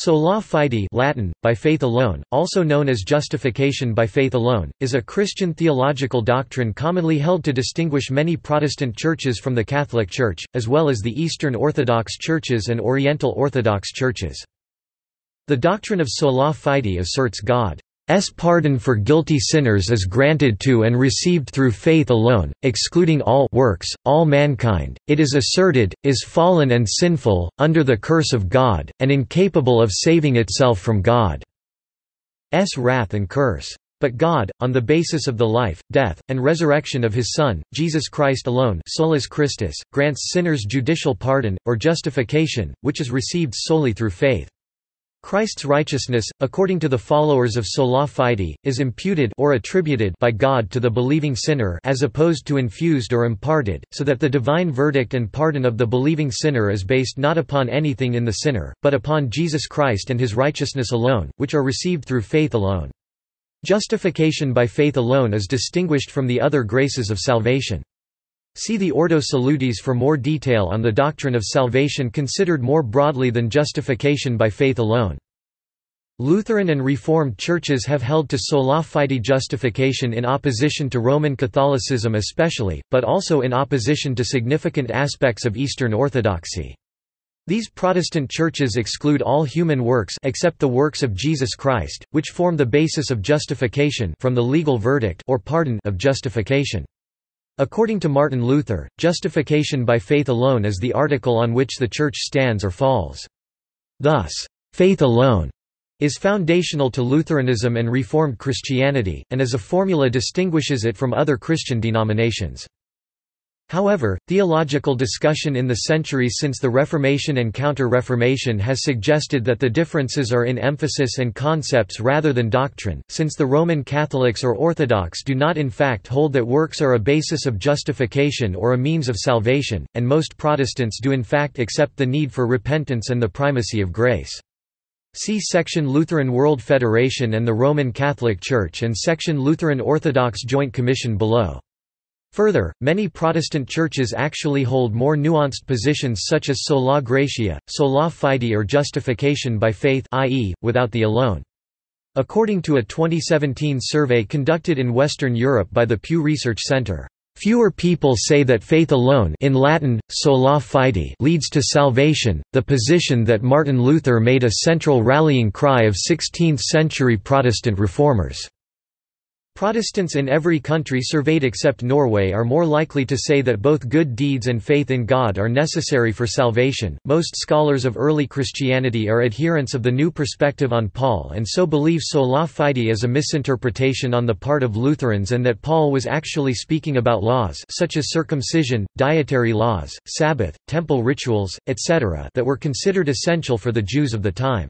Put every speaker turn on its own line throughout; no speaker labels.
Sola fide Latin, by faith alone, also known as justification by faith alone, is a Christian theological doctrine commonly held to distinguish many Protestant churches from the Catholic Church, as well as the Eastern Orthodox churches and Oriental Orthodox churches. The doctrine of sola fide asserts God S pardon for guilty sinners is granted to and received through faith alone, excluding all works, all mankind, it is asserted, is fallen and sinful, under the curse of God, and incapable of saving itself from God's wrath and curse. But God, on the basis of the life, death, and resurrection of his Son, Jesus Christ alone solus Christus, grants sinners judicial pardon, or justification, which is received solely through faith. Christ's righteousness, according to the followers of sola fide, is imputed or attributed by God to the believing sinner as opposed to infused or imparted, so that the divine verdict and pardon of the believing sinner is based not upon anything in the sinner, but upon Jesus Christ and his righteousness alone, which are received through faith alone. Justification by faith alone is distinguished from the other graces of salvation. See the Ordo Salutis for more detail on the doctrine of salvation considered more broadly than justification by faith alone. Lutheran and Reformed churches have held to sola fide justification in opposition to Roman Catholicism especially, but also in opposition to significant aspects of Eastern Orthodoxy. These Protestant churches exclude all human works except the works of Jesus Christ, which form the basis of justification from the legal verdict or pardon of justification. According to Martin Luther, justification by faith alone is the article on which the Church stands or falls. Thus, faith alone is foundational to Lutheranism and Reformed Christianity, and as a formula distinguishes it from other Christian denominations. However, theological discussion in the centuries since the Reformation and Counter-Reformation has suggested that the differences are in emphasis and concepts rather than doctrine, since the Roman Catholics or Orthodox do not in fact hold that works are a basis of justification or a means of salvation, and most Protestants do in fact accept the need for repentance and the primacy of grace. See section Lutheran World Federation and the Roman Catholic Church and section Lutheran Orthodox Joint Commission below. Further, many Protestant churches actually hold more nuanced positions such as sola gratia, sola fide or justification by faith i.e., without the alone. According to a 2017 survey conducted in Western Europe by the Pew Research Center, Fewer people say that faith alone in Latin, sola fide leads to salvation, the position that Martin Luther made a central rallying cry of 16th-century Protestant reformers. Protestants in every country surveyed except Norway are more likely to say that both good deeds and faith in God are necessary for salvation. Most scholars of early Christianity are adherents of the new perspective on Paul and so believe sola fide is a misinterpretation on the part of Lutherans and that Paul was actually speaking about laws such as circumcision, dietary laws, Sabbath, temple rituals, etc. that were considered essential for the Jews of the time.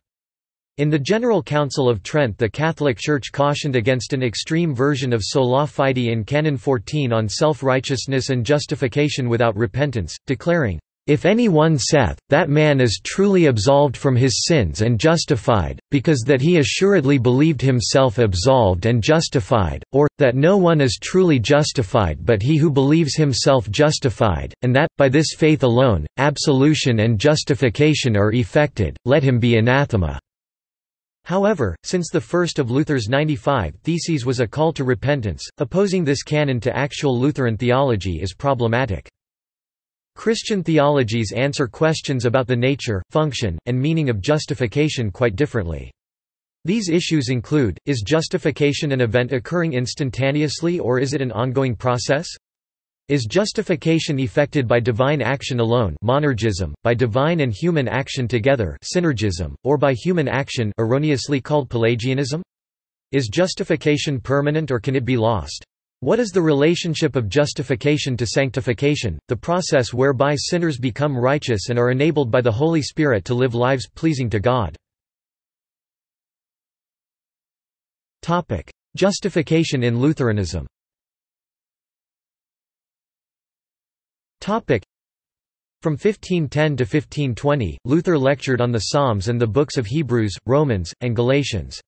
In the General Council of Trent the Catholic Church cautioned against an extreme version of sola fide in Canon 14 on self-righteousness and justification without repentance, declaring, if any one saith, that man is truly absolved from his sins and justified, because that he assuredly believed himself absolved and justified, or, that no one is truly justified but he who believes himself justified, and that, by this faith alone, absolution and justification are effected, let him be anathema. However, since the first of Luther's 95 Theses was a call to repentance, opposing this canon to actual Lutheran theology is problematic. Christian theologies answer questions about the nature, function, and meaning of justification quite differently. These issues include, is justification an event occurring instantaneously or is it an ongoing process? Is justification effected by divine action alone monergism, by divine and human action together synergism, or by human action erroneously called Pelagianism? Is justification permanent or can it be lost? What is the relationship of justification to sanctification, the process whereby sinners become righteous and are enabled by the Holy Spirit to live lives pleasing to God? Justification in Lutheranism From 1510 to 1520, Luther lectured on the Psalms and the books of Hebrews, Romans, and Galatians.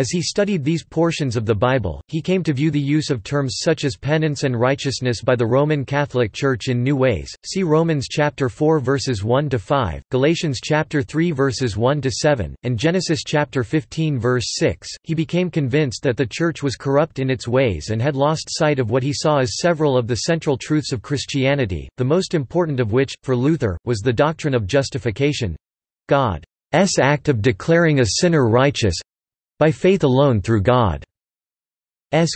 As he studied these portions of the Bible, he came to view the use of terms such as penance and righteousness by the Roman Catholic Church in new ways. See Romans chapter 4 verses 1 to 5, Galatians chapter 3 verses 1 to 7, and Genesis chapter 15 verse 6. He became convinced that the church was corrupt in its ways and had lost sight of what he saw as several of the central truths of Christianity, the most important of which, for Luther, was the doctrine of justification God's act of declaring a sinner righteous by faith alone through God's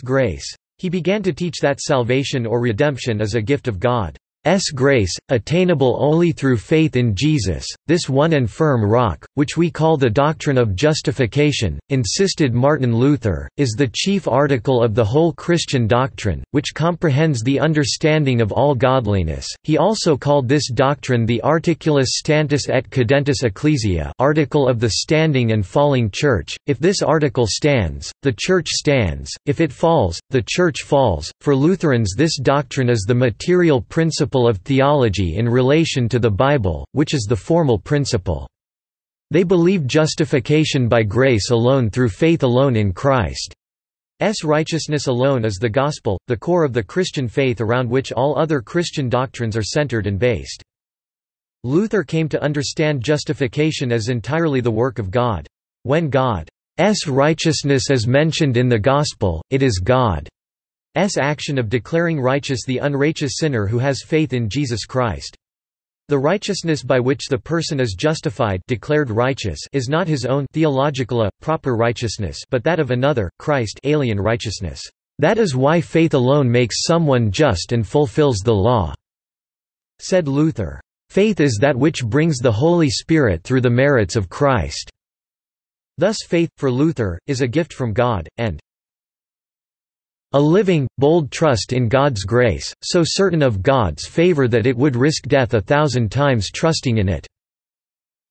grace. He began to teach that salvation or redemption is a gift of God. S grace, attainable only through faith in Jesus, this one and firm rock, which we call the doctrine of justification, insisted Martin Luther, is the chief article of the whole Christian doctrine, which comprehends the understanding of all godliness. He also called this doctrine the articulus stantis et cadentis ecclesiae article of the standing and falling church. If this article stands, the church stands, if it falls, the church falls. For Lutherans this doctrine is the material principle principle of theology in relation to the Bible, which is the formal principle. They believe justification by grace alone through faith alone in Christ. S righteousness alone is the gospel, the core of the Christian faith around which all other Christian doctrines are centered and based. Luther came to understand justification as entirely the work of God. When God's righteousness is mentioned in the gospel, it is God. S action of declaring righteous the unrighteous sinner who has faith in Jesus Christ. The righteousness by which the person is justified declared righteous is not his own theological proper righteousness but that of another, Christ alien righteousness. That is why faith alone makes someone just and fulfills the law." Said Luther. Faith is that which brings the Holy Spirit through the merits of Christ. Thus faith, for Luther, is a gift from God, and a living, bold trust in God's grace, so certain of God's favor that it would risk death a thousand times trusting in it.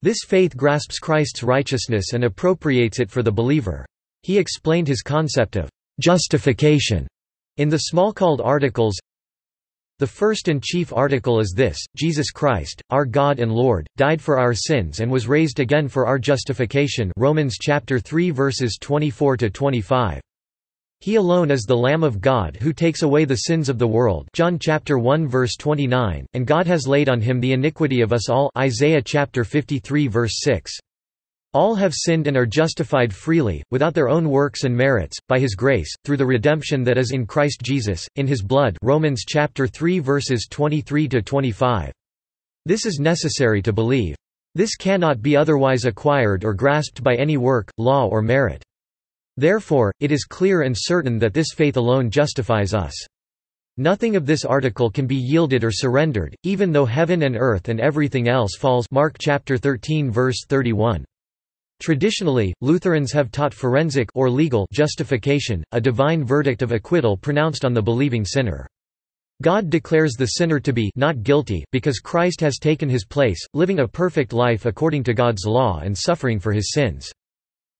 This faith grasps Christ's righteousness and appropriates it for the believer. He explained his concept of justification in the Smalcald articles. The first and chief article is this, Jesus Christ, our God and Lord, died for our sins and was raised again for our justification Romans chapter 3 verses 24 to 25. He alone is the Lamb of God who takes away the sins of the world John chapter 1 verse 29, and God has laid on him the iniquity of us all Isaiah chapter 53 verse 6. All have sinned and are justified freely, without their own works and merits, by his grace, through the redemption that is in Christ Jesus, in his blood Romans chapter 3 verses 23–25. This is necessary to believe. This cannot be otherwise acquired or grasped by any work, law or merit. Therefore, it is clear and certain that this faith alone justifies us. Nothing of this article can be yielded or surrendered, even though heaven and earth and everything else falls Mark chapter 13 verse 31. Traditionally, Lutherans have taught forensic or legal justification, a divine verdict of acquittal pronounced on the believing sinner. God declares the sinner to be not guilty because Christ has taken his place, living a perfect life according to God's law and suffering for his sins.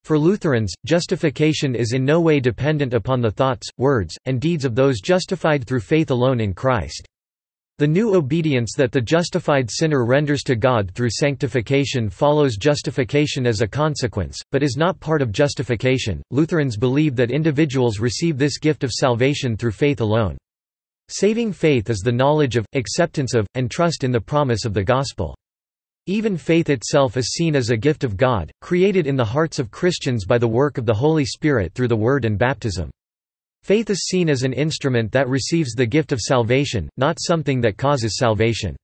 For Lutherans, justification is in no way dependent upon the thoughts, words, and deeds of those justified through faith alone in Christ. The new obedience that the justified sinner renders to God through sanctification follows justification as a consequence, but is not part of justification. Lutherans believe that individuals receive this gift of salvation through faith alone. Saving faith is the knowledge of, acceptance of, and trust in the promise of the gospel. Even faith itself is seen as a gift of God, created in the hearts of Christians by the work of the Holy Spirit through the Word and baptism. Faith is seen as an instrument that receives the gift of salvation, not something that causes salvation.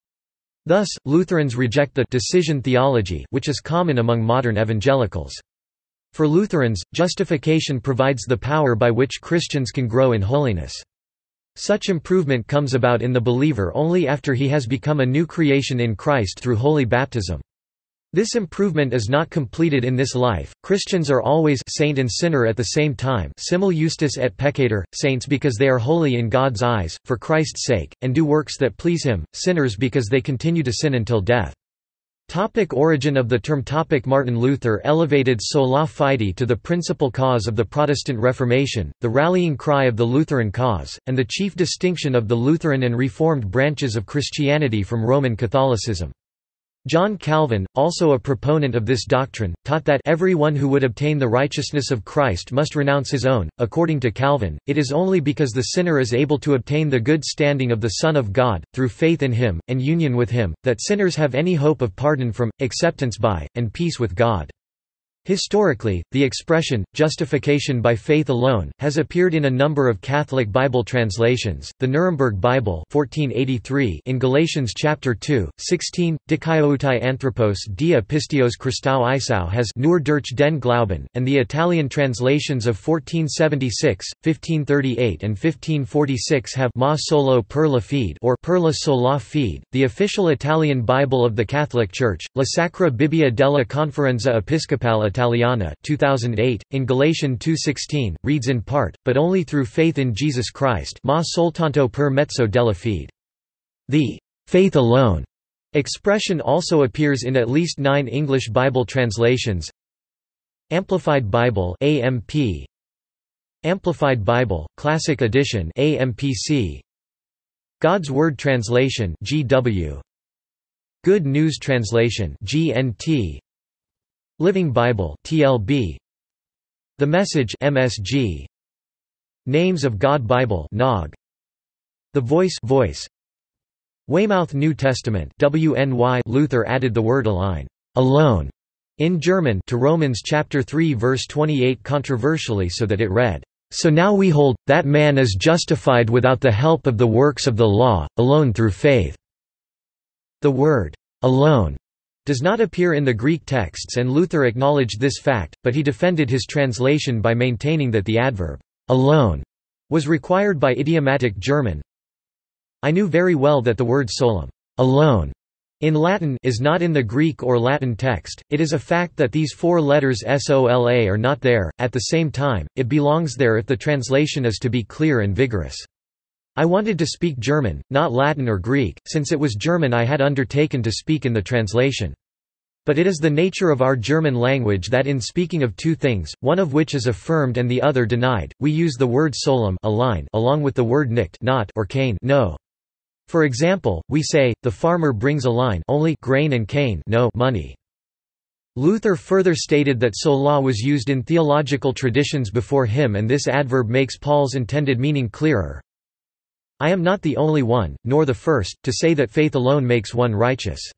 Thus, Lutherans reject the decision theology which is common among modern evangelicals. For Lutherans, justification provides the power by which Christians can grow in holiness. Such improvement comes about in the believer only after he has become a new creation in Christ through holy baptism. This improvement is not completed in this life. Christians are always saint and sinner at the same time, simul justus et peccator, saints because they are holy in God's eyes, for Christ's sake, and do works that please him, sinners because they continue to sin until death. Topic origin of the term topic Martin Luther elevated sola fide to the principal cause of the Protestant Reformation, the rallying cry of the Lutheran cause, and the chief distinction of the Lutheran and Reformed branches of Christianity from Roman Catholicism. John Calvin, also a proponent of this doctrine, taught that everyone who would obtain the righteousness of Christ must renounce his own. According to Calvin, it is only because the sinner is able to obtain the good standing of the Son of God, through faith in him, and union with him, that sinners have any hope of pardon from, acceptance by, and peace with God. Historically, the expression, justification by faith alone, has appeared in a number of Catholic Bible translations, the Nuremberg Bible 1483 in Galatians chapter 2, 16, Dikaioutai Anthropos dia pistios Christou Isau has Nur durch den Glauben, and the Italian translations of 1476, 1538 and 1546 have Ma solo per la fede or per la sola fede. The official Italian Bible of the Catholic Church, La Sacra Bibbia della Conferenza Episcopale Italiana 2008, in Galatian 2.16, reads in part, but only through faith in Jesus Christ ma soltanto per mezzo della fede. The faith alone expression also appears in at least nine English Bible translations. Amplified Bible AMP, Amplified Bible, Classic Edition AMPC, God's Word Translation GW, Good News Translation GNT, Living Bible TLB The Message MSG Names of God Bible NOG The Voice Voice. Weymouth New Testament WNY Luther added the word allein alone in German to Romans chapter 3 verse 28 controversially so that it read so now we hold that man is justified without the help of the works of the law alone through faith. The word alone does not appear in the Greek texts and Luther acknowledged this fact, but he defended his translation by maintaining that the adverb alone was required by idiomatic German. I knew very well that the word solum alone in Latin is not in the Greek or Latin text, it is a fact that these four letters sola are not there, at the same time, it belongs there if the translation is to be clear and vigorous. I wanted to speak German, not Latin or Greek, since it was German I had undertaken to speak in the translation. But it is the nature of our German language that in speaking of two things, one of which is affirmed and the other denied, we use the word solum along with the word nicht not or kein no. For example, we say, the farmer brings allein only grain and kein no money. Luther further stated that sola was used in theological traditions before him and this adverb makes Paul's intended meaning clearer. I am not the only one, nor the first, to say that faith alone makes one righteous.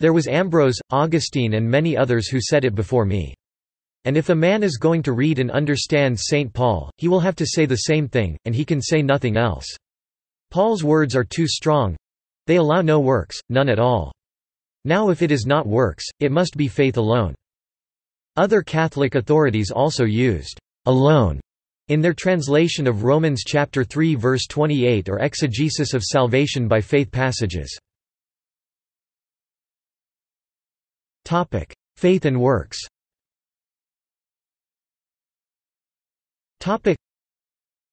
There was Ambrose, Augustine and many others who said it before me. And if a man is going to read and understand St. Paul, he will have to say the same thing, and he can say nothing else. Paul's words are too strong. They allow no works, none at all. Now if it is not works, it must be faith alone. Other Catholic authorities also used alone in their translation of Romans chapter 3 verse 28 or exegesis of salvation by faith passages. Topic: Faith and works. Topic: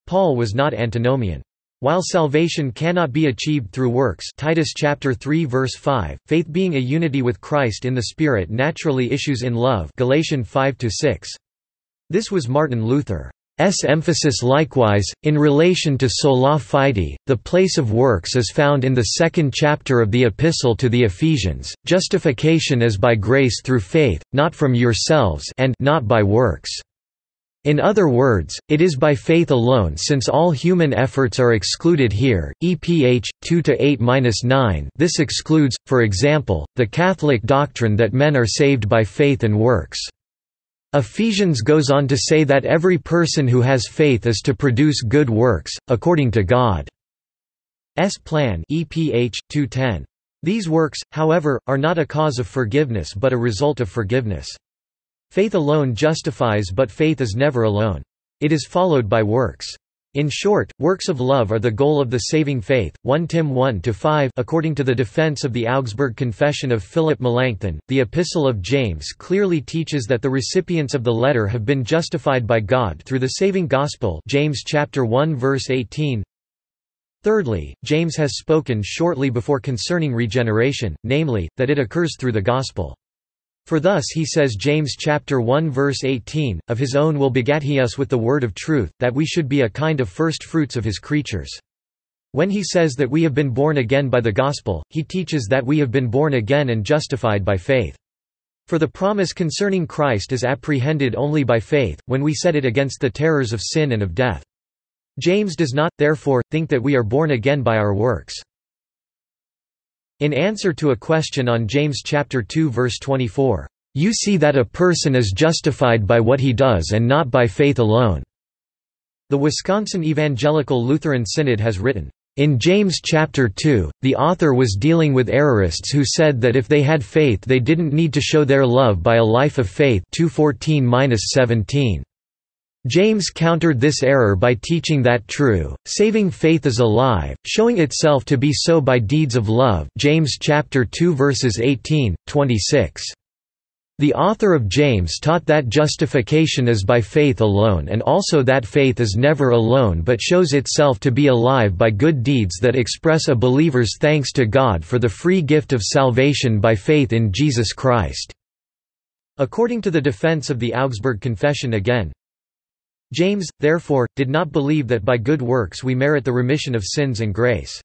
Paul was not antinomian. While salvation cannot be achieved through works Titus chapter 3 verse 5, faith being a unity with Christ in the Spirit naturally issues in love Galatians 5 6. This was Martin Luther. S emphasis likewise, in relation to sola fide, the place of works is found in the second chapter of the Epistle to the Ephesians, justification is by grace through faith, not from yourselves and not by works. In other words, it is by faith alone since all human efforts are excluded here, EPH, 2–8–9 this excludes, for example, the Catholic doctrine that men are saved by faith and works. Ephesians goes on to say that every person who has faith is to produce good works, according to God's plan EPH 2:10. These works, however, are not a cause of forgiveness but a result of forgiveness. Faith alone justifies but faith is never alone. It is followed by works. In short, works of love are the goal of the saving faith. 1 Tim 1-5 According to the defense of the Augsburg Confession of Philip Melanchthon, the Epistle of James clearly teaches that the recipients of the letter have been justified by God through the saving gospel James chapter 1 verse 18. Thirdly, James has spoken shortly before concerning regeneration, namely, that it occurs through the gospel. For thus he says James chapter 1 verse 18, Of his own will begat he us with the word of truth, that we should be a kind of first fruits of his creatures. When he says that we have been born again by the gospel, he teaches that we have been born again and justified by faith. For the promise concerning Christ is apprehended only by faith, when we set it against the terrors of sin and of death. James does not, therefore, think that we are born again by our works. In answer to a question on James chapter 2 verse 24, "You see that a person is justified by what he does and not by faith alone." The Wisconsin Evangelical Lutheran Synod has written, in James chapter 2, the author was dealing with errorists who said that if they had faith they didn't need to show their love by a life of faith 2:14-17. James countered this error by teaching that true, saving faith is alive, showing itself to be so by deeds of love James chapter 2 verses 18, 26. The author of James taught that justification is by faith alone and also that faith is never alone but shows itself to be alive by good deeds that express a believer's thanks to God for the free gift of salvation by faith in Jesus Christ." According to the defense of the Augsburg Confession again, James, therefore, did not believe that by good works we merit the remission of sins and grace.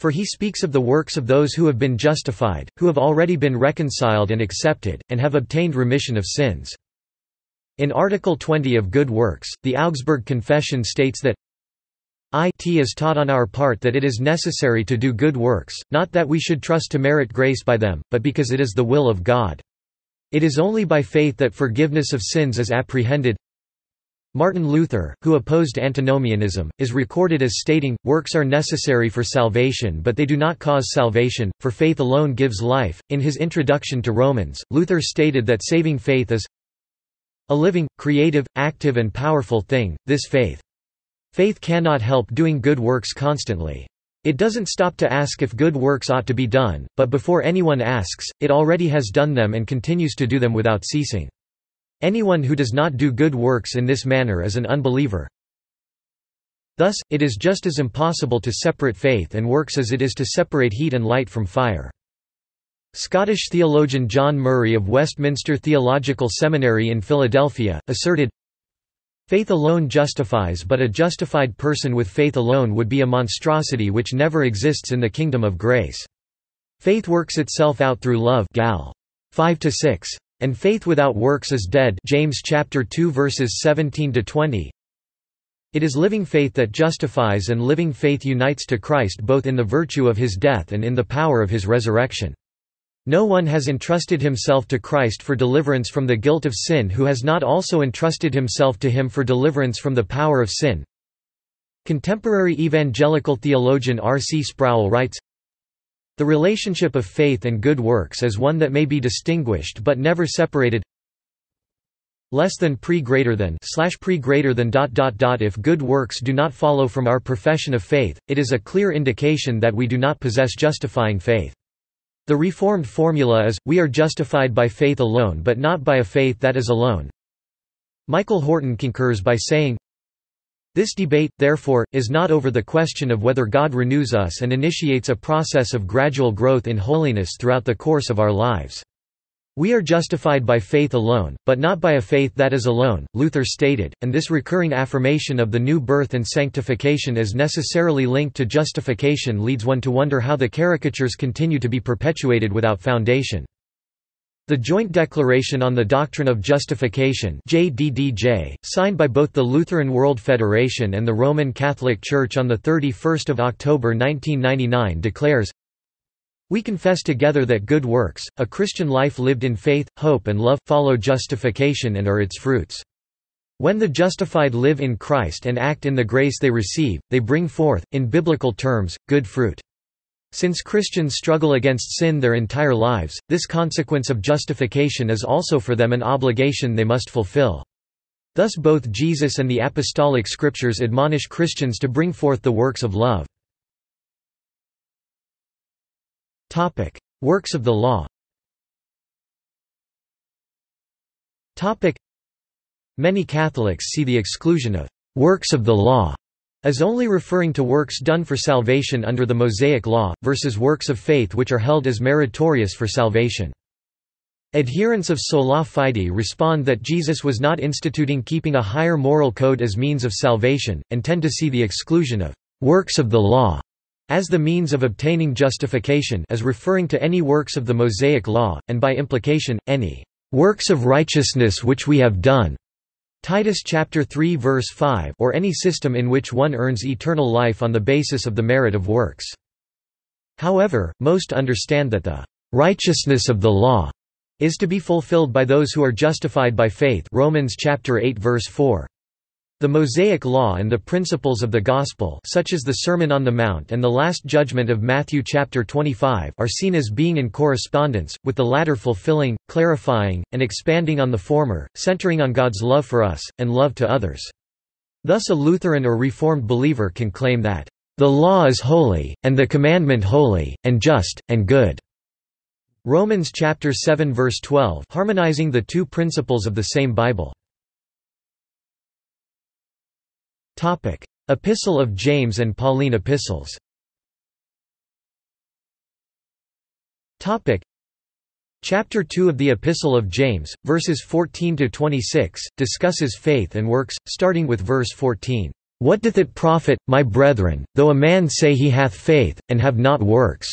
For he speaks of the works of those who have been justified, who have already been reconciled and accepted, and have obtained remission of sins. In Article 20 of Good Works, the Augsburg Confession states that it is taught on our part that it is necessary to do good works, not that we should trust to merit grace by them, but because it is the will of God. It is only by faith that forgiveness of sins is apprehended, Martin Luther, who opposed antinomianism, is recorded as stating, works are necessary for salvation but they do not cause salvation, for faith alone gives life. In his introduction to Romans, Luther stated that saving faith is a living, creative, active and powerful thing, this faith. Faith cannot help doing good works constantly. It doesn't stop to ask if good works ought to be done, but before anyone asks, it already has done them and continues to do them without ceasing. Anyone who does not do good works in this manner is an unbeliever. Thus, it is just as impossible to separate faith and works as it is to separate heat and light from fire. Scottish theologian John Murray of Westminster Theological Seminary in Philadelphia, asserted, Faith alone justifies but a justified person with faith alone would be a monstrosity which never exists in the kingdom of grace. Faith works itself out through love Gal. 5 6. And faith without works is dead James chapter 2 verses 17 to 20 It is living faith that justifies and living faith unites to Christ both in the virtue of his death and in the power of his resurrection. No one has entrusted himself to Christ for deliverance from the guilt of sin who has not also entrusted himself to him for deliverance from the power of sin. Contemporary evangelical theologian R. C. Sproul writes, the relationship of faith and good works is one that may be distinguished but never separated. Less than pre greater than slash pre greater than dot dot dot. If good works do not follow from our profession of faith it is a clear indication that we do not possess justifying faith. The reformed formula is we are justified by faith alone but not by a faith that is alone. Michael horton concurs by saying this debate, therefore, is not over the question of whether God renews us and initiates a process of gradual growth in holiness throughout the course of our lives. We are justified by faith alone, but not by a faith that is alone, Luther stated, and this recurring affirmation of the new birth and sanctification as necessarily linked to justification leads one to wonder how the caricatures continue to be perpetuated without foundation. The Joint Declaration on the Doctrine of Justification JDDJ, signed by both the Lutheran World Federation and the Roman Catholic Church on 31 October 1999 declares, We confess together that good works, a Christian life lived in faith, hope and love, follow justification and are its fruits. When the justified live in Christ and act in the grace they receive, they bring forth, in biblical terms, good fruit. Since Christians struggle against sin their entire lives, this consequence of justification is also for them an obligation they must fulfill. Thus both Jesus and the apostolic scriptures admonish Christians to bring forth the works of love. Works of the law Many Catholics see the exclusion of «works of the law» as only referring to works done for salvation under the Mosaic Law, versus works of faith which are held as meritorious for salvation. Adherents of sola fide respond that Jesus was not instituting keeping a higher moral code as means of salvation, and tend to see the exclusion of works of the law as the means of obtaining justification as referring to any works of the Mosaic Law, and by implication, any works of righteousness which we have done. Titus chapter 3 verse 5 or any system in which one earns eternal life on the basis of the merit of works. However, most understand that the righteousness of the law is to be fulfilled by those who are justified by faith Romans chapter 8 verse 4. The Mosaic Law and the principles of the Gospel such as the Sermon on the Mount and the Last Judgment of Matthew chapter 25 are seen as being in correspondence, with the latter fulfilling, clarifying, and expanding on the former, centering on God's love for us, and love to others. Thus a Lutheran or Reformed believer can claim that, "...the law is holy, and the commandment holy, and just, and good." Romans chapter 7 verse 12 harmonizing the two principles of the same Bible. Topic: Epistle of James and Pauline epistles. Topic: Chapter 2 of the Epistle of James, verses 14 to 26, discusses faith and works, starting with verse 14. What doth it profit, my brethren, though a man say he hath faith, and have not works?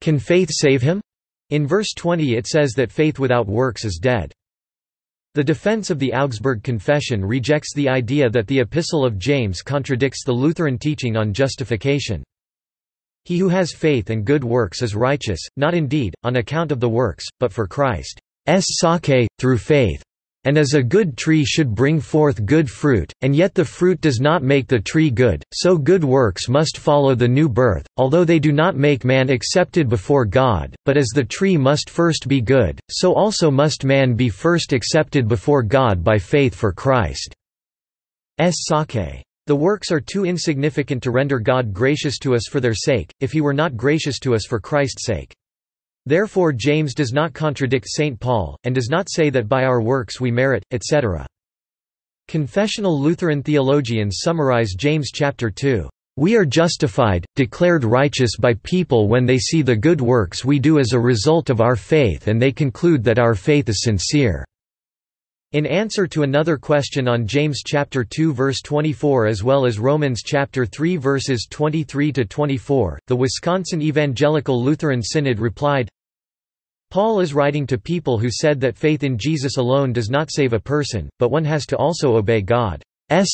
Can faith save him? In verse 20 it says that faith without works is dead. The defense of the Augsburg Confession rejects the idea that the Epistle of James contradicts the Lutheran teaching on justification. He who has faith and good works is righteous, not indeed, on account of the works, but for Christ's sake, through faith. And as a good tree should bring forth good fruit, and yet the fruit does not make the tree good, so good works must follow the new birth, although they do not make man accepted before God, but as the tree must first be good, so also must man be first accepted before God by faith for Christ. Christ's sake. The works are too insignificant to render God gracious to us for their sake, if he were not gracious to us for Christ's sake. Therefore James does not contradict St. Paul, and does not say that by our works we merit, etc. Confessional Lutheran theologians summarize James chapter 2. We are justified, declared righteous by people when they see the good works we do as a result of our faith and they conclude that our faith is sincere. In answer to another question on James chapter 2 verse 24 as well as Romans chapter 3 verses 23 to 24, the Wisconsin Evangelical Lutheran Synod replied, Paul is writing to people who said that faith in Jesus alone does not save a person, but one has to also obey God's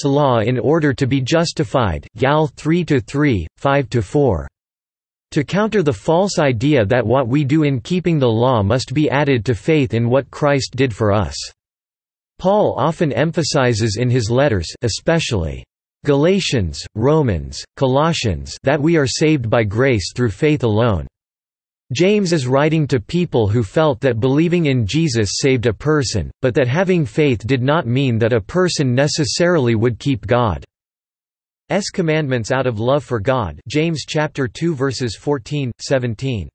law in order to be justified. Gal 3 to 3, 5 to 4. To counter the false idea that what we do in keeping the law must be added to faith in what Christ did for us. Paul often emphasizes in his letters especially Galatians, Romans, Colossians that we are saved by grace through faith alone. James is writing to people who felt that believing in Jesus saved a person, but that having faith did not mean that a person necessarily would keep God's commandments out of love for God James chapter 2 verses 14, 17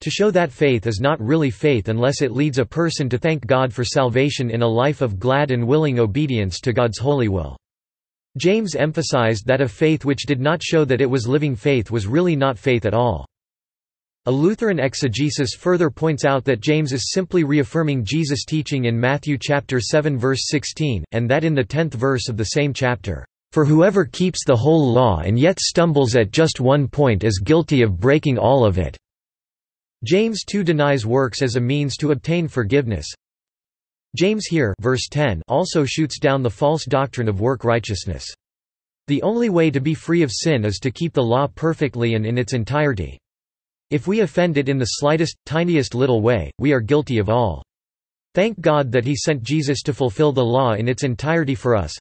to show that faith is not really faith unless it leads a person to thank God for salvation in a life of glad and willing obedience to God's holy will. James emphasized that a faith which did not show that it was living faith was really not faith at all. A Lutheran exegesis further points out that James is simply reaffirming Jesus' teaching in Matthew chapter 7 verse 16, and that in the tenth verse of the same chapter, "...for whoever keeps the whole law and yet stumbles at just one point is guilty of breaking all of it." James too denies works as a means to obtain forgiveness. James here verse 10 also shoots down the false doctrine of work righteousness. The only way to be free of sin is to keep the law perfectly and in its entirety. If we offend it in the slightest, tiniest little way, we are guilty of all. Thank God that he sent Jesus to fulfill the law in its entirety for us,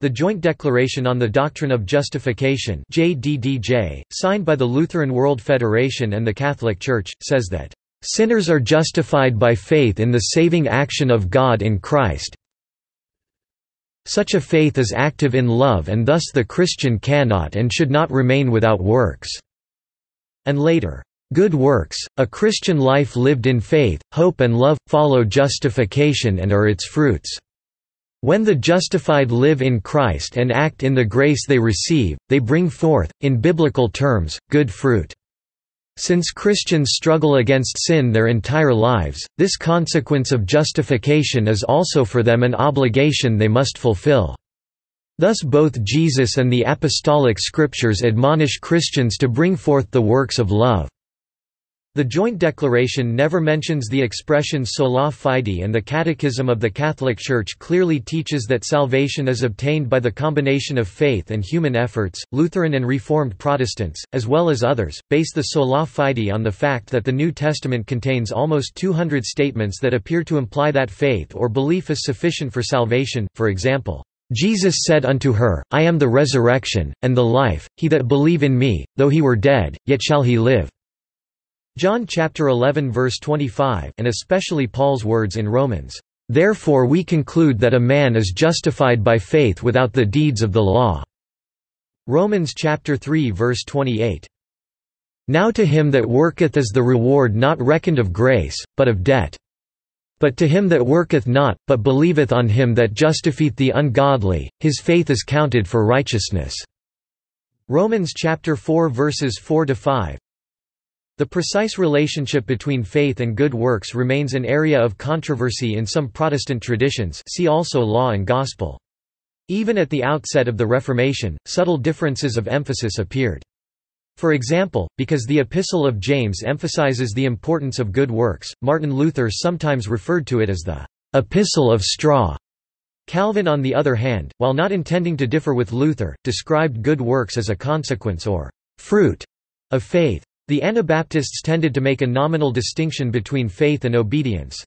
the Joint Declaration on the Doctrine of Justification JDDJ, signed by the Lutheran World Federation and the Catholic Church, says that, "...sinners are justified by faith in the saving action of God in Christ such a faith is active in love and thus the Christian cannot and should not remain without works." And later, "...good works, a Christian life lived in faith, hope and love, follow justification and are its fruits." When the justified live in Christ and act in the grace they receive, they bring forth, in biblical terms, good fruit. Since Christians struggle against sin their entire lives, this consequence of justification is also for them an obligation they must fulfill. Thus both Jesus and the apostolic scriptures admonish Christians to bring forth the works of love. The Joint Declaration never mentions the expression sola fide and the Catechism of the Catholic Church clearly teaches that salvation is obtained by the combination of faith and human efforts. Lutheran and Reformed Protestants, as well as others, base the sola fide on the fact that the New Testament contains almost 200 statements that appear to imply that faith or belief is sufficient for salvation, for example, Jesus said unto her, I am the resurrection, and the life, he that believe in me, though he were dead, yet shall he live. John chapter 11 verse 25 and especially Paul's words in Romans, "Therefore we conclude that a man is justified by faith without the deeds of the law." Romans chapter 3 verse 28. Now to him that worketh is the reward not reckoned of grace, but of debt. But to him that worketh not, but believeth on him that justifieth the ungodly, his faith is counted for righteousness." Romans chapter 4 verses 4 to 5. The precise relationship between faith and good works remains an area of controversy in some Protestant traditions see also Law and Gospel. Even at the outset of the Reformation, subtle differences of emphasis appeared. For example, because the Epistle of James emphasizes the importance of good works, Martin Luther sometimes referred to it as the Epistle of Straw. Calvin on the other hand, while not intending to differ with Luther, described good works as a consequence or fruit of faith. The Anabaptists tended to make a nominal distinction between faith and obedience.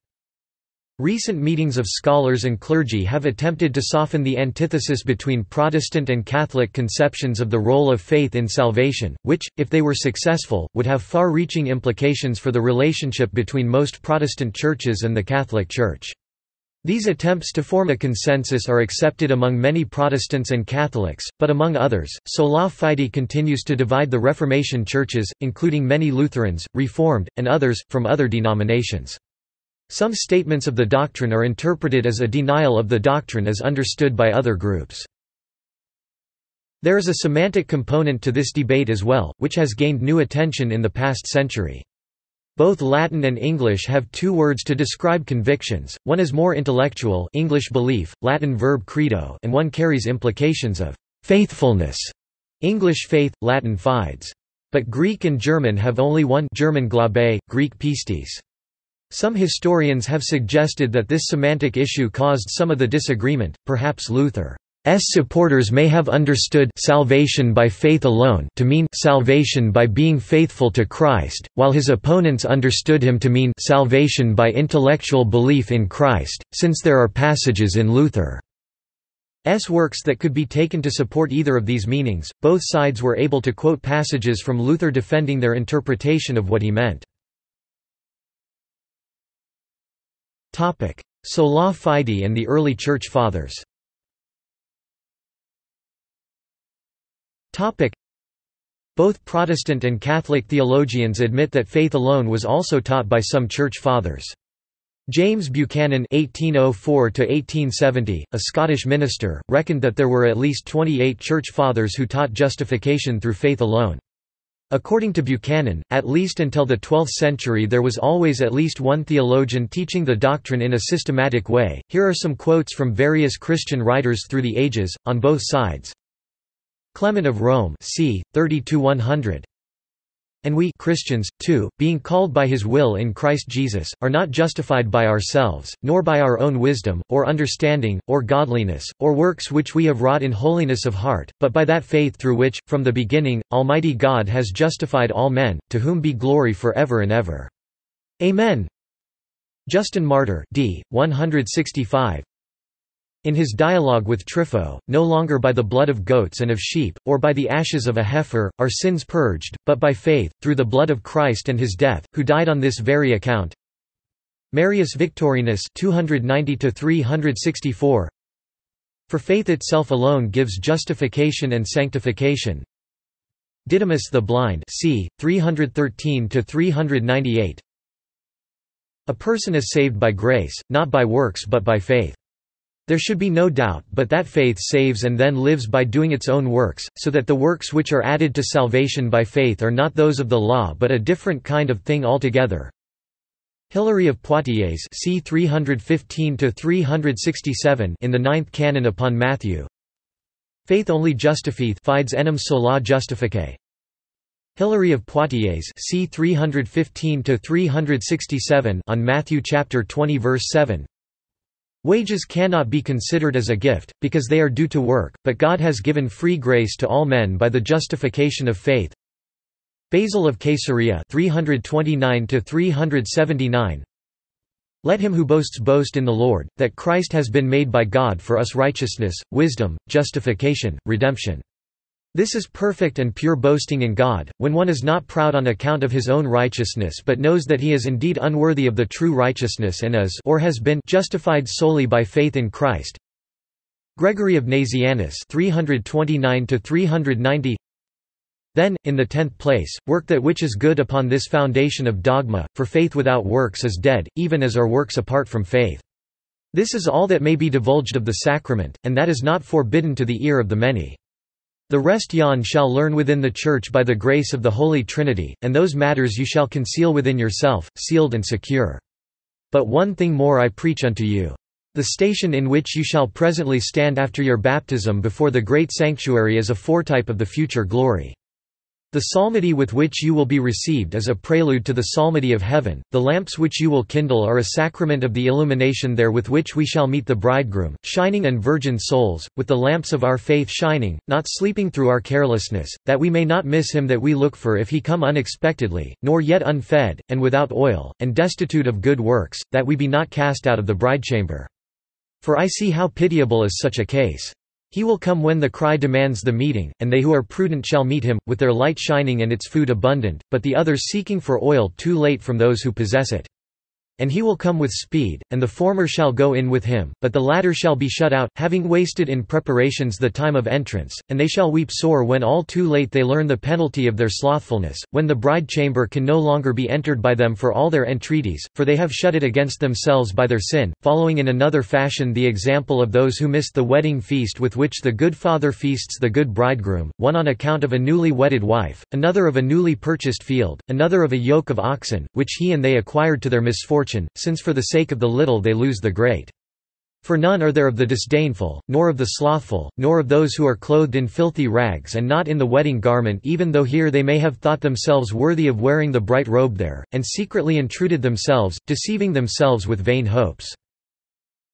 Recent meetings of scholars and clergy have attempted to soften the antithesis between Protestant and Catholic conceptions of the role of faith in salvation, which, if they were successful, would have far-reaching implications for the relationship between most Protestant churches and the Catholic Church. These attempts to form a consensus are accepted among many Protestants and Catholics, but among others, sola fide continues to divide the Reformation churches, including many Lutherans, Reformed, and others, from other denominations. Some statements of the doctrine are interpreted as a denial of the doctrine as understood by other groups. There is a semantic component to this debate as well, which has gained new attention in the past century. Both Latin and English have two words to describe convictions, one is more intellectual English belief, Latin verb credo and one carries implications of faithfulness English faith, Latin fides. But Greek and German have only one German Glaube, Greek pistis. Some historians have suggested that this semantic issue caused some of the disagreement, perhaps Luther. S supporters may have understood salvation by faith alone to mean salvation by being faithful to Christ, while his opponents understood him to mean salvation by intellectual belief in Christ, since there are passages in Luther's works that could be taken to support either of these meanings. Both sides were able to quote passages from Luther defending their interpretation of what he meant. Topic: Sola Fide and the early Church Fathers. Both Protestant and Catholic theologians admit that faith alone was also taught by some Church Fathers. James Buchanan (1804–1870), a Scottish minister, reckoned that there were at least 28 Church Fathers who taught justification through faith alone. According to Buchanan, at least until the 12th century there was always at least one theologian teaching the doctrine in a systematic way. Here are some quotes from various Christian writers through the ages, on both sides. Clement of Rome c. 30–100 and we Christians, too, being called by his will in Christ Jesus, are not justified by ourselves, nor by our own wisdom, or understanding, or godliness, or works which we have wrought in holiness of heart, but by that faith through which, from the beginning, Almighty God has justified all men, to whom be glory for ever and ever. Amen. Justin Martyr d. 165 in his dialogue with Trypho, no longer by the blood of goats and of sheep, or by the ashes of a heifer, are sins purged, but by faith, through the blood of Christ and his death, who died on this very account. Marius Victorinus 290 For faith itself alone gives justification and sanctification. Didymus the Blind c. 313–398 A person is saved by grace, not by works but by faith. There should be no doubt but that faith saves and then lives by doing its own works, so that the works which are added to salvation by faith are not those of the law but a different kind of thing altogether. Hilary of Poitiers c. 315 in the ninth canon upon Matthew Faith only justifieth fides enim sola justificat. Hilary of Poitiers c. 315–367 on Matthew chapter 20 verse 7 Wages cannot be considered as a gift, because they are due to work, but God has given free grace to all men by the justification of faith. Basil of Caesarea 329 379 Let him who boasts boast in the Lord, that Christ has been made by God for us righteousness, wisdom, justification, redemption. This is perfect and pure boasting in God, when one is not proud on account of his own righteousness but knows that he is indeed unworthy of the true righteousness and is or has been justified solely by faith in Christ. Gregory of Nazianzus 329 390 Then, in the tenth place, work that which is good upon this foundation of dogma, for faith without works is dead, even as are works apart from faith. This is all that may be divulged of the sacrament, and that is not forbidden to the ear of the many. The rest yon shall learn within the Church by the grace of the Holy Trinity, and those matters you shall conceal within yourself, sealed and secure. But one thing more I preach unto you. The station in which you shall presently stand after your baptism before the great sanctuary is a foretype of the future glory. The psalmody with which you will be received is a prelude to the psalmody of heaven, the lamps which you will kindle are a sacrament of the illumination there with which we shall meet the bridegroom, shining and virgin souls, with the lamps of our faith shining, not sleeping through our carelessness, that we may not miss him that we look for if he come unexpectedly, nor yet unfed, and without oil, and destitute of good works, that we be not cast out of the bridechamber. For I see how pitiable is such a case. He will come when the cry demands the meeting, and they who are prudent shall meet him, with their light shining and its food abundant, but the others seeking for oil too late from those who possess it. And he will come with speed, and the former shall go in with him, but the latter shall be shut out, having wasted in preparations the time of entrance, and they shall weep sore when all too late they learn the penalty of their slothfulness, when the bride chamber can no longer be entered by them for all their entreaties, for they have shut it against themselves by their sin, following in another fashion the example of those who missed the wedding feast with which the good father feasts the good bridegroom, one on account of a newly wedded wife, another of a newly purchased field, another of a yoke of oxen, which he and they acquired to their misfortune since for the sake of the little they lose the great. For none are there of the disdainful, nor of the slothful, nor of those who are clothed in filthy rags and not in the wedding garment even though here they may have thought themselves worthy of wearing the bright robe there, and secretly intruded themselves, deceiving themselves with vain hopes.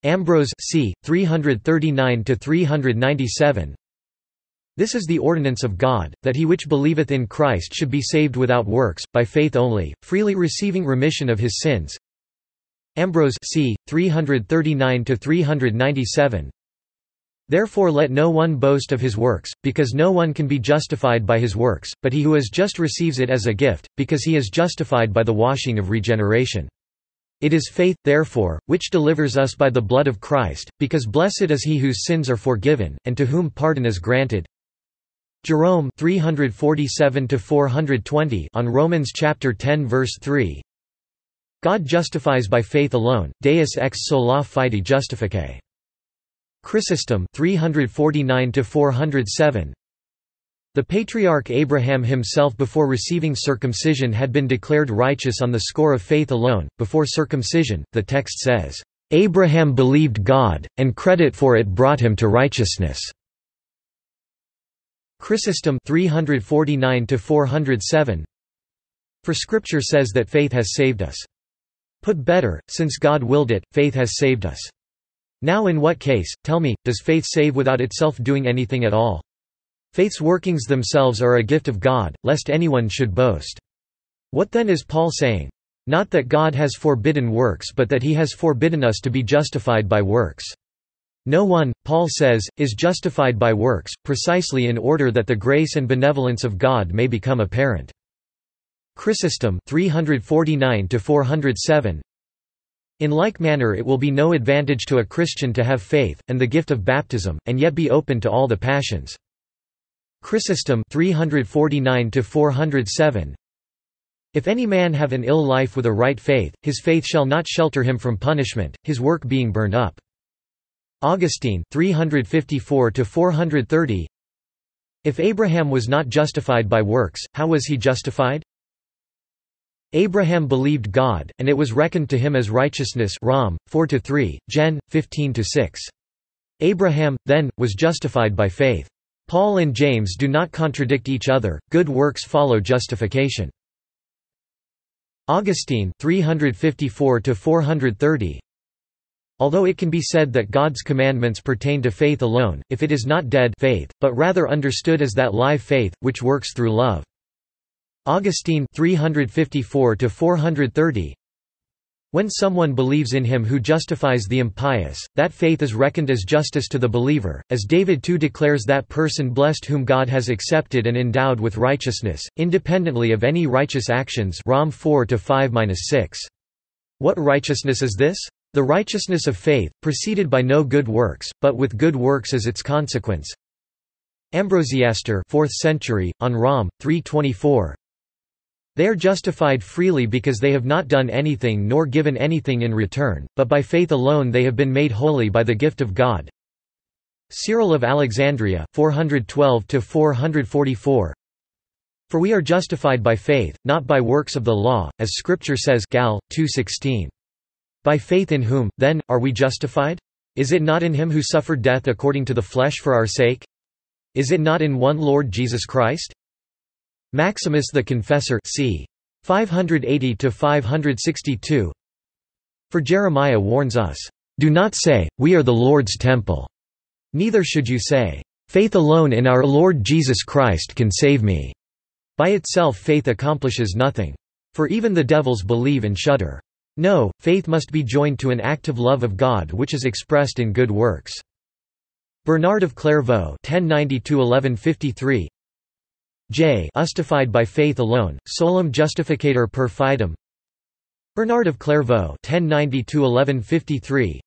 Ambrose c. 339–397 this is the ordinance of God, that he which believeth in Christ should be saved without works, by faith only, freely receiving remission of his sins, Ambrose c. 339–397 Therefore let no one boast of his works, because no one can be justified by his works, but he who is just receives it as a gift, because he is justified by the washing of regeneration. It is faith, therefore, which delivers us by the blood of Christ, because blessed is he whose sins are forgiven, and to whom pardon is granted. Jerome 347 on Romans chapter 10 verse 3 God justifies by faith alone, Deus ex sola fide justificat. Chrysostom 349 407 The patriarch Abraham himself before receiving circumcision had been declared righteous on the score of faith alone. Before circumcision, the text says, Abraham believed God, and credit for it brought him to righteousness. Chrysostom 349 407 For scripture says that faith has saved us. Put better, since God willed it, faith has saved us. Now in what case, tell me, does faith save without itself doing anything at all? Faith's workings themselves are a gift of God, lest anyone should boast. What then is Paul saying? Not that God has forbidden works but that he has forbidden us to be justified by works. No one, Paul says, is justified by works, precisely in order that the grace and benevolence of God may become apparent. Chrysostom 349 407 In like manner it will be no advantage to a Christian to have faith and the gift of baptism and yet be open to all the passions. Chrysostom 349 407 If any man have an ill life with a right faith, his faith shall not shelter him from punishment, his work being burned up. Augustine 354 430 If Abraham was not justified by works, how was he justified? Abraham believed God, and it was reckoned to him as righteousness Rom, 4–3, Gen. 15–6. Abraham, then, was justified by faith. Paul and James do not contradict each other, good works follow justification. Augustine 354 430 Although it can be said that God's commandments pertain to faith alone, if it is not dead faith, but rather understood as that live faith, which works through love. Augustine 354 430 when someone believes in him who justifies the impious, that faith is reckoned as justice to the believer, as David too declares that person blessed whom God has accepted and endowed with righteousness, independently of any righteous actions Rom 4-5-6. What righteousness is this? The righteousness of faith, preceded by no good works, but with good works as its consequence. Ambrosiaster 4th century, on Rom. 324 They are justified freely because they have not done anything nor given anything in return, but by faith alone they have been made holy by the gift of God. Cyril of Alexandria 412–444 For we are justified by faith, not by works of the law, as Scripture says Gal. 2.16. By faith in whom, then, are we justified? Is it not in him who suffered death according to the flesh for our sake? Is it not in one Lord Jesus Christ? Maximus the Confessor c. 580–562 For Jeremiah warns us, "...do not say, we are the Lord's temple. Neither should you say, faith alone in our Lord Jesus Christ can save me." By itself faith accomplishes nothing. For even the devils believe and shudder. No, faith must be joined to an active love of God which is expressed in good works. Bernard of Clairvaux 1090 J justified by faith alone, solum justificatur per fidem. Bernard of Clairvaux (1092–1153).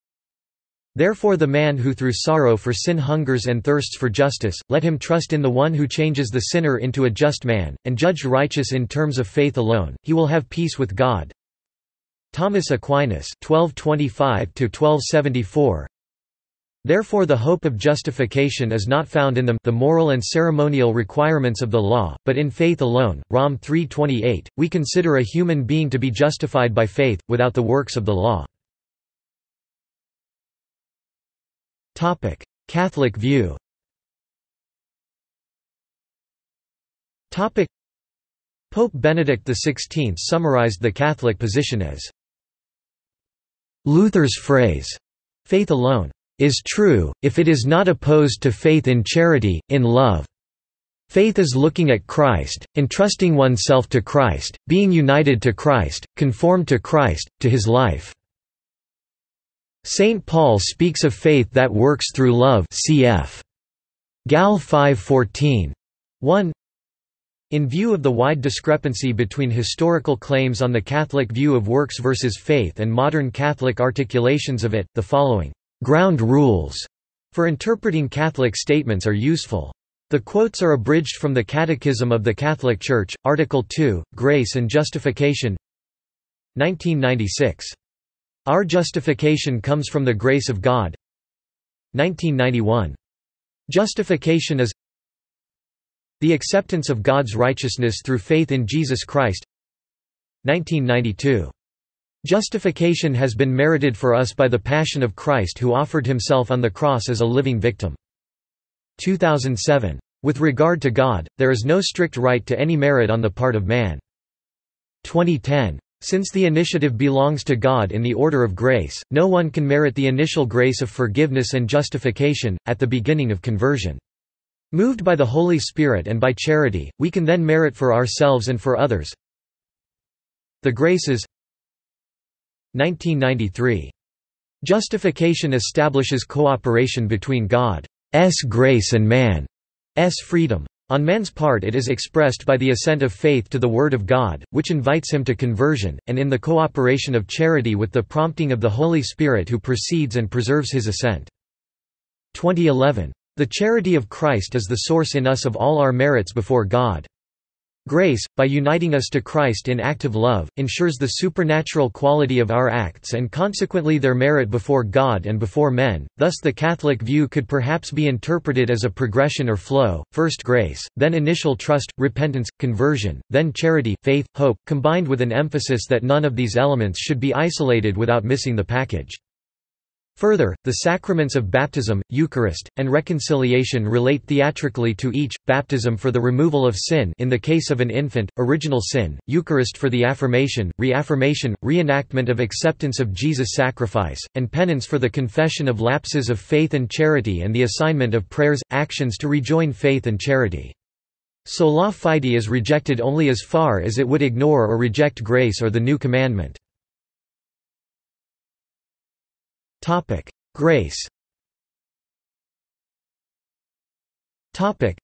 Therefore the man who through sorrow for sin hungers and thirsts for justice, let him trust in the one who changes the sinner into a just man, and judged righteous in terms of faith alone, he will have peace with God, Thomas Aquinas 1225 Therefore the hope of justification is not found in them the moral and ceremonial requirements of the law, but in faith alone. Rom 3.28, we consider a human being to be justified by faith, without the works of the law. Catholic view Pope Benedict XVI summarized the Catholic position as Luther's phrase, faith alone, is true, if it is not opposed to faith in charity, in love. Faith is looking at Christ, entrusting oneself to Christ, being united to Christ, conformed to Christ, to his life. St. Paul speaks of faith that works through love cf. Gal 5:14. 1 in view of the wide discrepancy between historical claims on the Catholic view of works versus faith and modern Catholic articulations of it, the following ground rules for interpreting Catholic statements are useful. The quotes are abridged from the Catechism of the Catholic Church, Article 2, Grace and Justification 1996. Our justification comes from the grace of God 1991. Justification is the acceptance of God's righteousness through faith in Jesus Christ 1992. Justification has been merited for us by the passion of Christ who offered himself on the cross as a living victim. 2007. With regard to God, there is no strict right to any merit on the part of man. 2010. Since the initiative belongs to God in the order of grace, no one can merit the initial grace of forgiveness and justification, at the beginning of conversion. Moved by the Holy Spirit and by charity, we can then merit for ourselves and for others. The Graces 1993. Justification establishes cooperation between God's grace and man's freedom. On man's part it is expressed by the assent of faith to the Word of God, which invites him to conversion, and in the cooperation of charity with the prompting of the Holy Spirit who precedes and preserves his assent. 2011. The charity of Christ is the source in us of all our merits before God. Grace, by uniting us to Christ in active love, ensures the supernatural quality of our acts and consequently their merit before God and before men. Thus, the Catholic view could perhaps be interpreted as a progression or flow first grace, then initial trust, repentance, conversion, then charity, faith, hope, combined with an emphasis that none of these elements should be isolated without missing the package. Further, the sacraments of baptism, Eucharist, and reconciliation relate theatrically to each, baptism for the removal of sin in the case of an infant, original sin, Eucharist for the affirmation, reaffirmation, reenactment of acceptance of Jesus' sacrifice, and penance for the confession of lapses of faith and charity and the assignment of prayers, actions to rejoin faith and charity. Sola fide is rejected only as far as it would ignore or reject grace or the new commandment. Topic: Grace. Topic: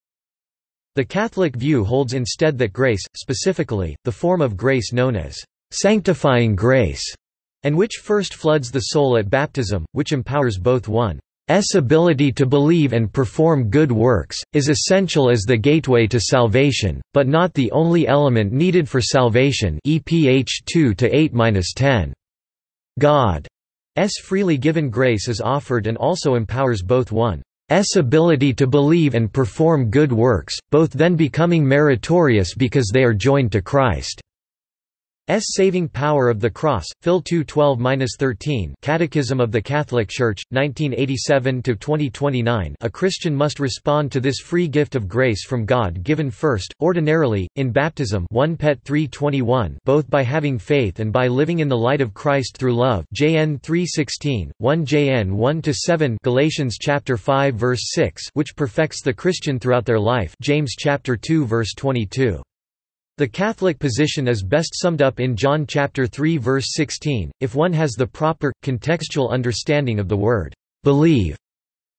The Catholic view holds instead that grace, specifically, the form of grace known as sanctifying grace, and which first floods the soul at baptism, which empowers both one's ability to believe and perform good works, is essential as the gateway to salvation, but not the only element needed for salvation EPH 2-8-10. God freely given grace is offered and also empowers both one's ability to believe and perform good works, both then becoming meritorious because they are joined to Christ. S saving power of the cross, Phil 2:12-13, Catechism of the Catholic Church, 1987-2029. A Christian must respond to this free gift of grace from God given first, ordinarily, in baptism, 1 Pet 3:21, both by having faith and by living in the light of Christ through love. JN 3:16, 1 JN 1-7, Galatians chapter 5 verse 6, which perfects the Christian throughout their life. James chapter 2 verse 22. The Catholic position is best summed up in John chapter 3 verse 16, if one has the proper, contextual understanding of the word, believe,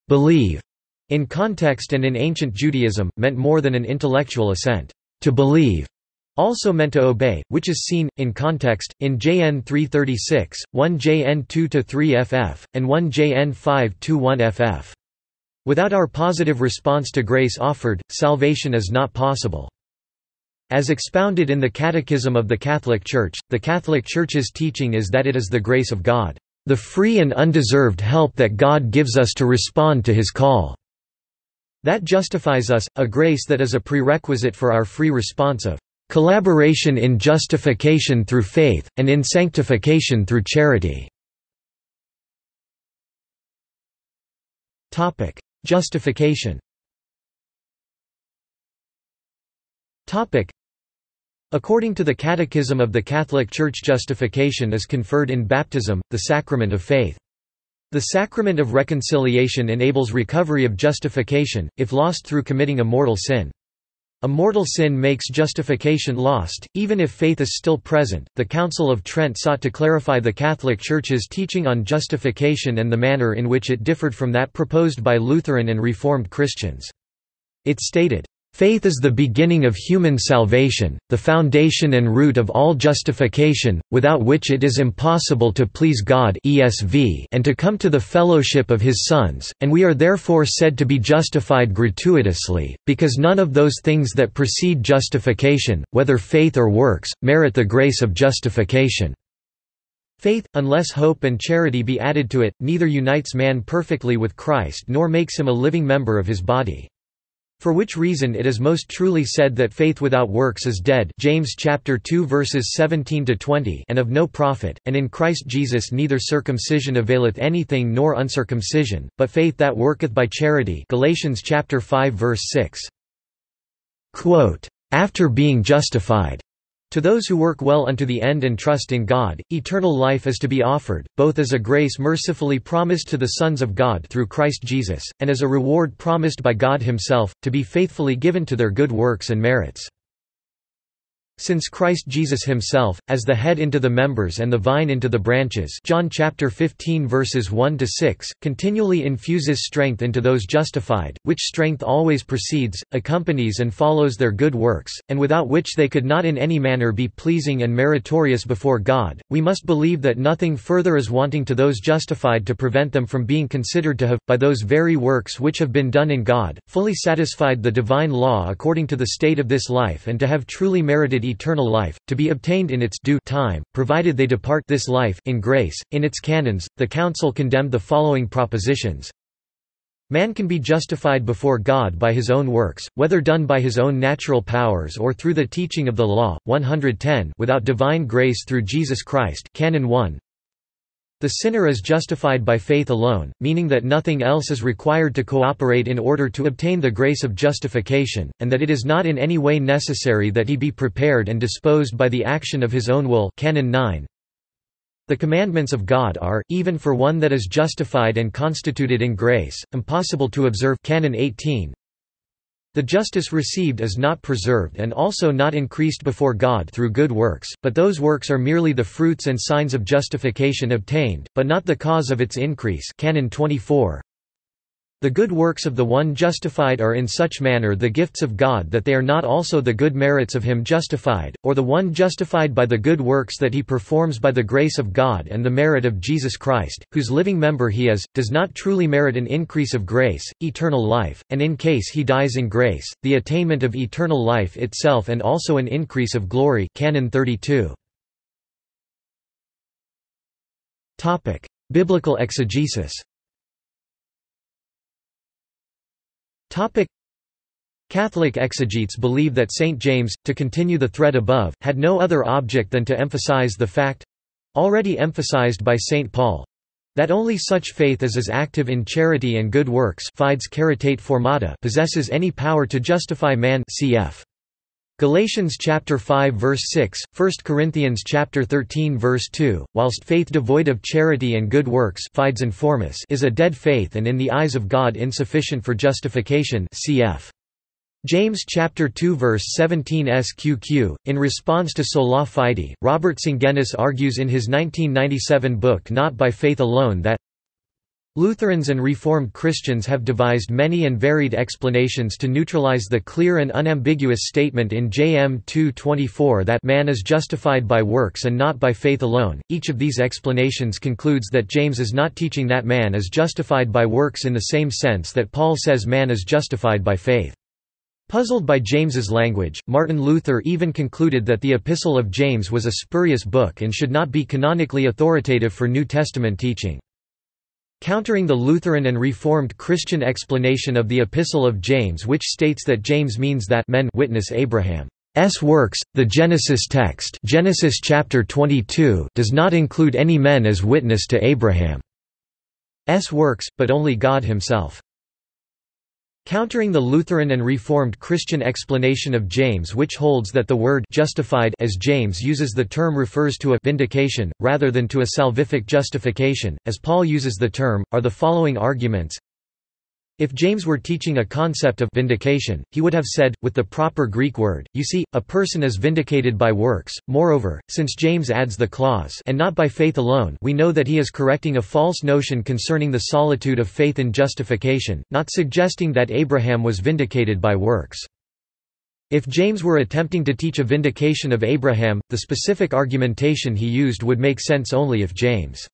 believe, in context and in ancient Judaism, meant more than an intellectual assent. To believe also meant to obey, which is seen, in context, in JN 336, 1 JN 2-3 ff, and 1 JN 5-1 ff. Without our positive response to grace offered, salvation is not possible. As expounded in the Catechism of the Catholic Church, the Catholic Church's teaching is that it is the grace of God, the free and undeserved help that God gives us to respond to his call, that justifies us, a grace that is a prerequisite for our free response of collaboration in justification through faith, and in sanctification through charity. Justification According to the Catechism of the Catholic Church justification is conferred in baptism, the sacrament of faith. The sacrament of reconciliation enables recovery of justification, if lost through committing a mortal sin. A mortal sin makes justification lost, even if faith is still present. The Council of Trent sought to clarify the Catholic Church's teaching on justification and the manner in which it differed from that proposed by Lutheran and Reformed Christians. It stated, Faith is the beginning of human salvation, the foundation and root of all justification, without which it is impossible to please God ESV and to come to the fellowship of his sons, and we are therefore said to be justified gratuitously, because none of those things that precede justification, whether faith or works, merit the grace of justification. Faith, unless hope and charity be added to it, neither unites man perfectly with Christ nor makes him a living member of his body. For which reason it is most truly said that faith without works is dead James chapter 2 verses 17 to 20 and of no profit and in Christ Jesus neither circumcision availeth anything nor uncircumcision but faith that worketh by charity Galatians chapter 5 verse 6 Quote after being justified to those who work well unto the end and trust in God, eternal life is to be offered, both as a grace mercifully promised to the sons of God through Christ Jesus, and as a reward promised by God himself, to be faithfully given to their good works and merits. Since Christ Jesus himself, as the head into the members and the vine into the branches John chapter 15 verses 1 to 6, continually infuses strength into those justified, which strength always precedes, accompanies and follows their good works, and without which they could not in any manner be pleasing and meritorious before God, we must believe that nothing further is wanting to those justified to prevent them from being considered to have, by those very works which have been done in God, fully satisfied the divine law according to the state of this life and to have truly merited eternal life, to be obtained in its due time, provided they depart this life in grace. In its canons, the Council condemned the following propositions. Man can be justified before God by his own works, whether done by his own natural powers or through the teaching of the law, 110 without divine grace through Jesus Christ Canon 1. The sinner is justified by faith alone, meaning that nothing else is required to cooperate in order to obtain the grace of justification, and that it is not in any way necessary that he be prepared and disposed by the action of his own will Canon 9. The commandments of God are, even for one that is justified and constituted in grace, impossible to observe Canon 18. The justice received is not preserved and also not increased before God through good works, but those works are merely the fruits and signs of justification obtained, but not the cause of its increase Canon 24. The good works of the one justified are in such manner the gifts of God that they are not also the good merits of him justified, or the one justified by the good works that he performs by the grace of God and the merit of Jesus Christ, whose living member he is, does not truly merit an increase of grace, eternal life, and in case he dies in grace, the attainment of eternal life itself and also an increase of glory. Canon 32. Biblical exegesis
Topic Catholic exegetes believe that St. James, to continue the thread above, had no other object than to emphasize the fact—already emphasized by St. Paul—that only such faith as is active in charity and good works fides caritate formata possesses any power to justify man cf. Galatians chapter 5 verse 6, 1 Corinthians chapter 13 verse 2, whilst faith devoid of charity and good works is a dead faith and in the eyes of God insufficient for justification cf. James chapter 2 verse 17 sqq. In response to sola fide, Robert Sungenis argues in his 1997 book Not by Faith Alone that Lutherans and Reformed Christians have devised many and varied explanations to neutralize the clear and unambiguous statement in JM 2.24 that man is justified by works and not by faith alone. Each of these explanations concludes that James is not teaching that man is justified by works in the same sense that Paul says man is justified by faith. Puzzled by James's language, Martin Luther even concluded that the Epistle of James was a spurious book and should not be canonically authoritative for New Testament teaching. Countering the Lutheran and Reformed Christian explanation of the Epistle of James which states that James means that men witness Abraham's works, the Genesis text Genesis chapter 22 does not include any men as witness to Abraham's works, but only God himself. Countering the Lutheran and Reformed Christian explanation of James which holds that the word justified as James uses the term refers to a vindication, rather than to a salvific justification, as Paul uses the term, are the following arguments if James were teaching a concept of vindication, he would have said, with the proper Greek word, you see, a person is vindicated by works. Moreover, since James adds the clause and not by faith alone we know that he is correcting a false notion concerning the solitude of faith in justification, not suggesting that Abraham was vindicated by works. If James were attempting to teach a vindication of Abraham, the specific argumentation he used would make sense only if James'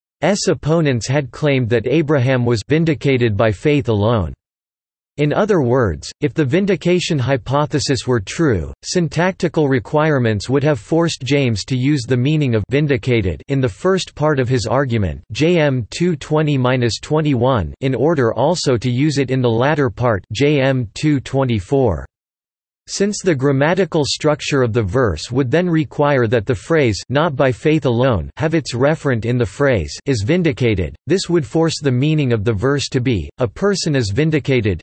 opponents had claimed that Abraham was vindicated by faith alone. In other words, if the vindication hypothesis were true, syntactical requirements would have forced James to use the meaning of vindicated in the first part of his argument JM 220-21 in order also to use it in the latter part JM 224. Since the grammatical structure of the verse would then require that the phrase not by faith alone have its referent in the phrase is vindicated, this would force the meaning of the verse to be, a person is vindicated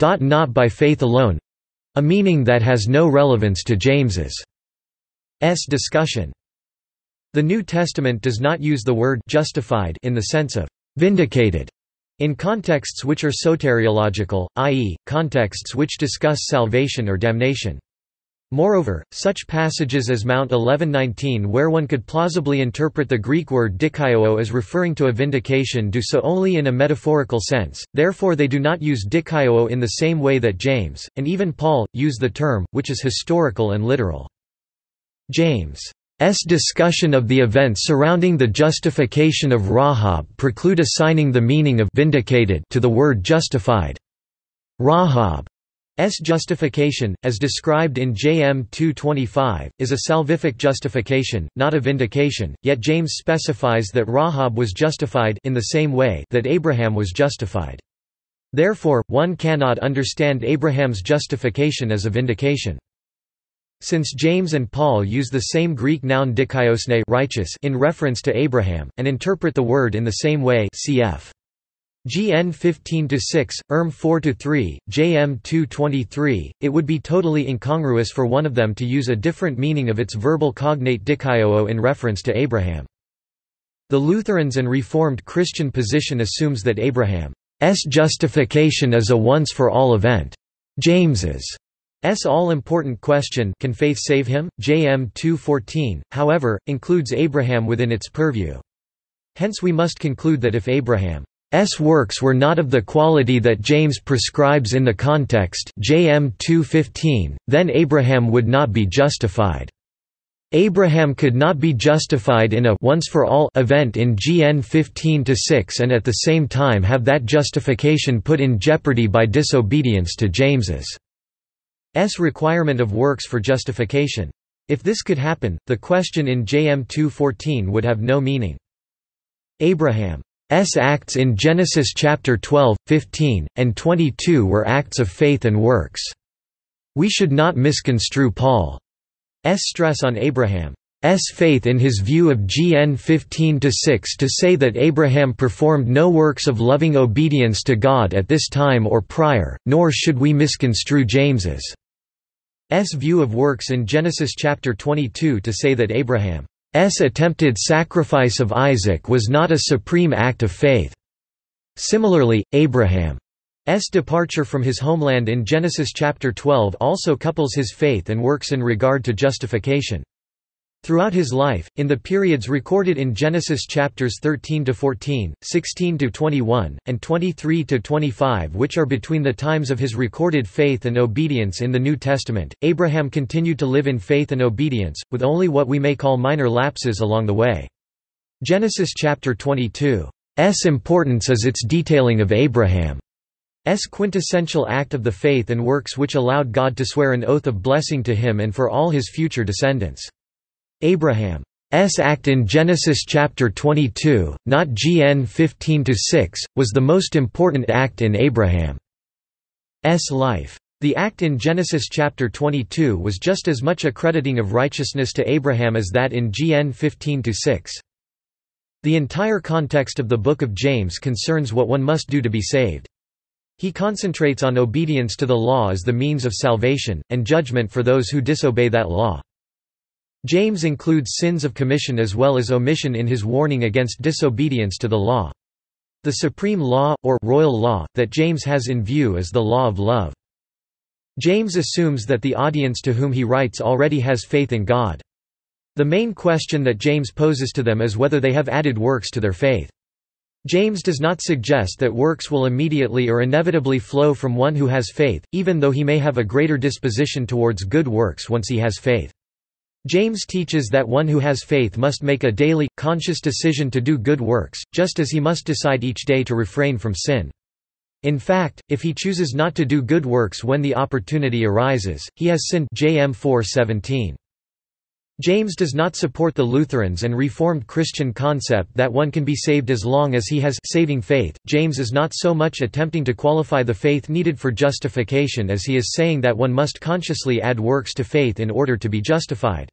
not by faith alone a meaning that has no relevance to James's discussion. The New Testament does not use the word justified in the sense of vindicated in contexts which are soteriological, i.e., contexts which discuss salvation or damnation. Moreover, such passages as Mount 11:19 where one could plausibly interpret the Greek word dikaiō as referring to a vindication do so only in a metaphorical sense, therefore they do not use dikaiō in the same way that James, and even Paul, use the term, which is historical and literal. James S. discussion of the events surrounding the justification of Rahab preclude assigning the meaning of vindicated to the word justified. Rahab's justification, as described in JM 225, is a salvific justification, not a vindication, yet James specifies that Rahab was justified in the same way that Abraham was justified. Therefore, one cannot understand Abraham's justification as a vindication.
Since James and Paul use the same Greek noun dikaiosyne righteous in reference to Abraham, and interpret the word in the same way cf. GN 15-6, ERM 4-3, JM 2-23, it would be totally incongruous for one of them to use a different meaning of its verbal cognate dikaioo in reference to Abraham. The Lutherans and Reformed Christian position assumes that Abraham's justification is a once-for-all event. James's S all-important question Can faith save him? JM 2.14, however, includes Abraham within its purview. Hence we must conclude that if Abraham's works were not of the quality that James prescribes in the context JM 2.15, then Abraham would not be justified. Abraham could not be justified in a once for all event in GN 15-6 and at the same time have that justification put in jeopardy by disobedience to James's S requirement of works for justification. If this could happen, the question in JM 2.14 would have no meaning. Abraham's acts in Genesis chapter 12, 15, and 22 were acts of faith and works. We should not misconstrue Paul's stress on Abraham's faith in his view of GN 15-6 to say that Abraham performed no works of loving obedience to God at this time or prior, nor should we misconstrue James's S view of works in Genesis chapter 22 to say that Abraham's attempted sacrifice of Isaac was not a supreme act of faith. Similarly, Abraham's departure from his homeland in Genesis chapter 12 also couples his faith and works in regard to justification. Throughout his life, in the periods recorded in Genesis chapters 13 to 14, 16 to 21, and 23 to 25, which are between the times of his recorded faith and obedience in the New Testament, Abraham continued to live in faith and obedience, with only what we may call minor lapses along the way. Genesis chapter 22's importance is its detailing of Abraham's quintessential act of the faith and works which allowed God to swear an oath of blessing to him and for all his future descendants. Abraham's act in Genesis chapter 22, not GN 15-6, was the most important act in Abraham's life. The act in Genesis chapter 22 was just as much a crediting of righteousness to Abraham as that in GN 15-6. The entire context of the Book of James concerns what one must do to be saved. He concentrates on obedience to the law as the means of salvation, and judgment for those who disobey that law. James includes sins of commission as well as omission in his warning against disobedience to the law. The supreme law, or royal law, that James has in view is the law of love. James assumes that the audience to whom he writes already has faith in God. The main question that James poses to them is whether they have added works to their faith. James does not suggest that works will immediately or inevitably flow from one who has faith, even though he may have a greater disposition towards good works once he has faith. James teaches that one who has faith must make a daily, conscious decision to do good works, just as he must decide each day to refrain from sin. In fact, if he chooses not to do good works when the opportunity arises, he has sinned JM 4:17. James does not support the Lutherans and Reformed Christian concept that one can be saved as long as he has saving faith. James is not so much attempting to qualify the faith needed for justification as he is saying that one must consciously add works to faith in order to be justified.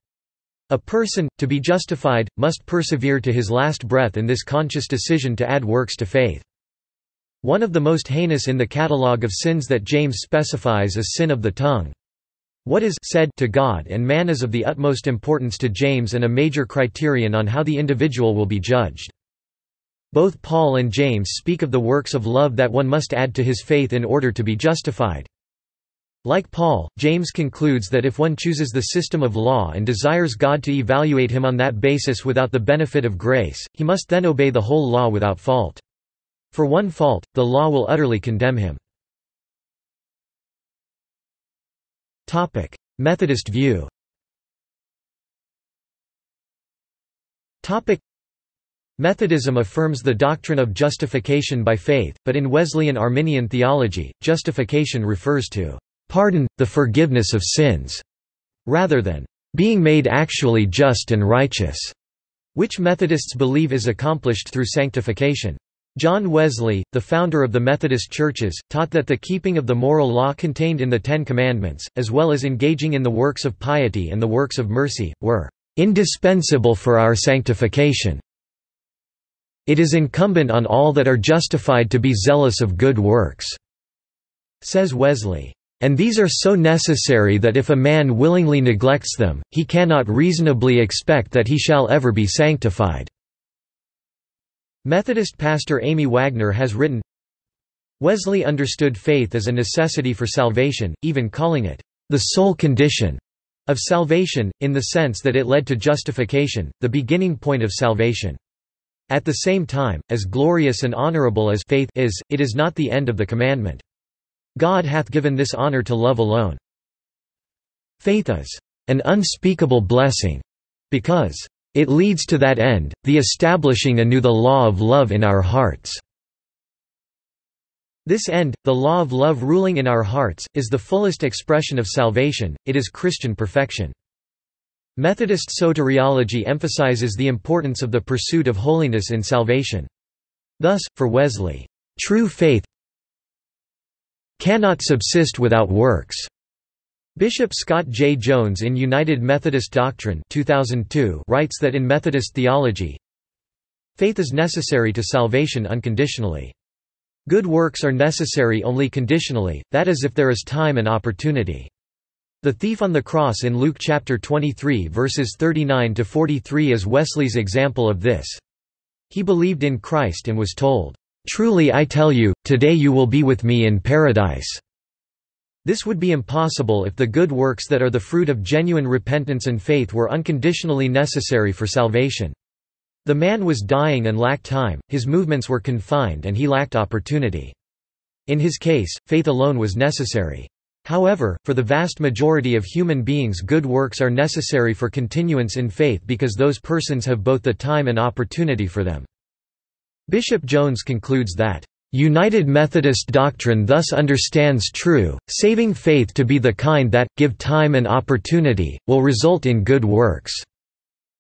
A person, to be justified, must persevere to his last breath in this conscious decision to add works to faith. One of the most heinous in the catalogue of sins that James specifies is sin of the tongue. What is said to God and man is of the utmost importance to James and a major criterion on how the individual will be judged. Both Paul and James speak of the works of love that one must add to his faith in order to be justified. Like Paul, James concludes that if one chooses the system of law and desires God to evaluate him on that basis without the benefit of grace, he must then obey the whole law without fault. For one fault, the law will utterly condemn him. Methodist view Methodism affirms the doctrine of justification by faith, but in Wesleyan Arminian theology, justification refers to pardon, the forgiveness of sins, rather than being made actually just and righteous, which Methodists believe is accomplished through sanctification. John Wesley, the founder of the Methodist churches, taught that the keeping of the moral law contained in the Ten Commandments, as well as engaging in the works of piety and the works of mercy, were indispensable for our sanctification. It is incumbent on all that are justified to be zealous of good works, says Wesley. And these are so necessary that if a man willingly neglects them, he cannot reasonably expect that he shall ever be sanctified. Methodist pastor Amy Wagner has written, Wesley understood faith as a necessity for salvation, even calling it the sole condition of salvation, in the sense that it led to justification, the beginning point of salvation. At the same time, as glorious and honorable as faith is, it is not the end of the commandment. God hath given this honor to love alone. Faith is an unspeakable blessing, because it leads to that end, the establishing anew the law of love in our hearts. This end, the law of love ruling in our hearts, is the fullest expression of salvation, it is Christian perfection. Methodist soteriology emphasizes the importance of the pursuit of holiness in salvation. Thus, for Wesley, true faith cannot subsist without works. Bishop Scott J. Jones in United Methodist Doctrine 2002 writes that in Methodist theology, faith is necessary to salvation unconditionally. Good works are necessary only conditionally, that is if there is time and opportunity. The thief on the cross in Luke chapter 23 verses 39 to 43 is Wesley's example of this. He believed in Christ and was told, "Truly I tell you, today you will be with me in paradise." This would be impossible if the good works that are the fruit of genuine repentance and faith were unconditionally necessary for salvation. The man was dying and lacked time, his movements were confined and he lacked opportunity. In his case, faith alone was necessary. However, for the vast majority of human beings good works are necessary for continuance in faith because those persons have both the time and opportunity for them. Bishop Jones concludes that United Methodist doctrine thus understands true, saving faith to be the kind that, give time and opportunity, will result in good works.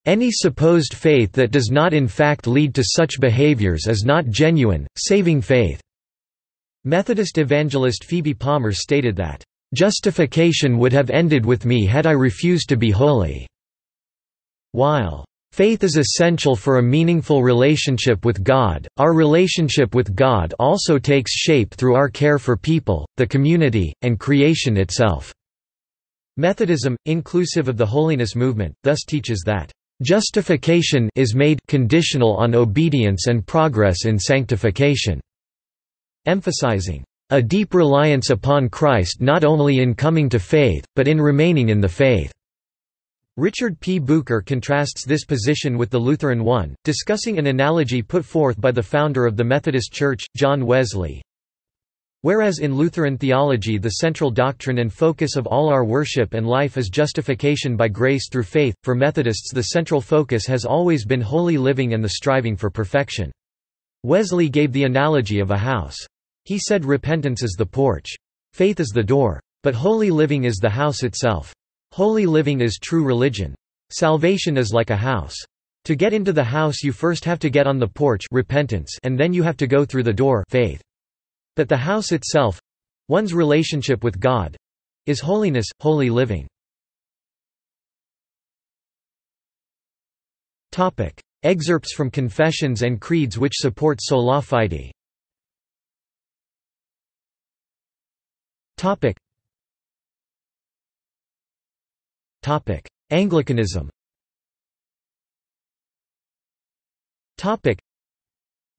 Any supposed faith that does not in fact lead to such behaviors is not genuine, saving faith. Methodist evangelist Phoebe Palmer stated that, "...justification would have ended with me had I refused to be holy." While Faith is essential for a meaningful relationship with God. Our relationship with God also takes shape through our care for people, the community, and creation itself. Methodism, inclusive of the holiness movement, thus teaches that justification is made conditional on obedience and progress in sanctification, emphasizing a deep reliance upon Christ not only in coming to faith, but in remaining in the faith. Richard P. Bucher contrasts this position with the Lutheran one, discussing an analogy put forth by the founder of the Methodist Church, John Wesley. Whereas in Lutheran theology the central doctrine and focus of all our worship and life is justification by grace through faith, for Methodists the central focus has always been holy living and the striving for perfection. Wesley gave the analogy of a house. He said repentance is the porch. Faith is the door. But holy living is the house itself. Holy living is true religion. Salvation is like a house. To get into the house you first have to get on the porch repentance and then you have to go through the door faith. But the house itself one's relationship with God is holiness, holy living. Topic: Excerpts from confessions and creeds which support sola fide. Topic: Anglicanism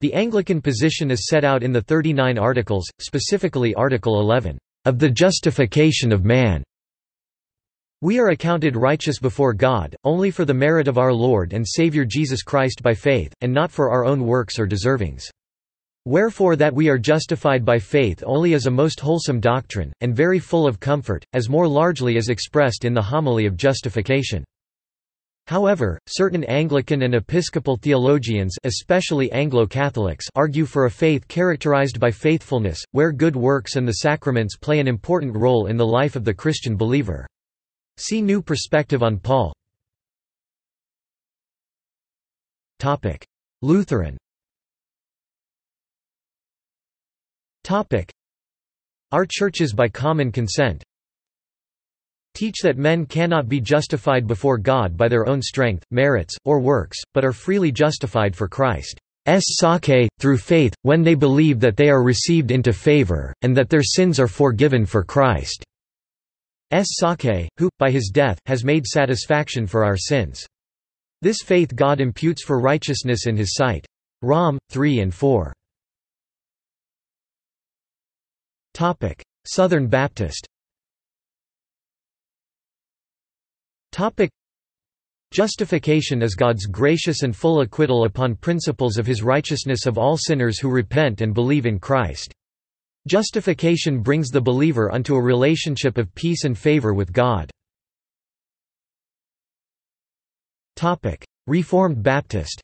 The Anglican position is set out in the 39 Articles, specifically Article 11, of the justification of man. We are accounted righteous before God, only for the merit of our Lord and Saviour Jesus Christ by faith, and not for our own works or deservings. Wherefore that we are justified by faith only is a most wholesome doctrine, and very full of comfort, as more largely is expressed in the homily of justification. However, certain Anglican and Episcopal theologians especially Anglo-Catholics argue for a faith characterized by faithfulness, where good works and the sacraments play an important role in the life of the Christian believer. See New Perspective on Paul. Lutheran Our churches by common consent teach that men cannot be justified before God by their own strength, merits, or works, but are freely justified for Christ. Christ's sake, through faith, when they believe that they are received into favor, and that their sins are forgiven for Christ. Christ's sake, who, by his death, has made satisfaction for our sins. This faith God imputes for righteousness in his sight. Rom. 3 and 4. Southern Baptist. Topic: Justification is God's gracious and full acquittal upon principles of his righteousness of all sinners who repent and believe in Christ. Justification brings the believer unto a relationship of peace and favor with God. Topic: Reformed Baptist.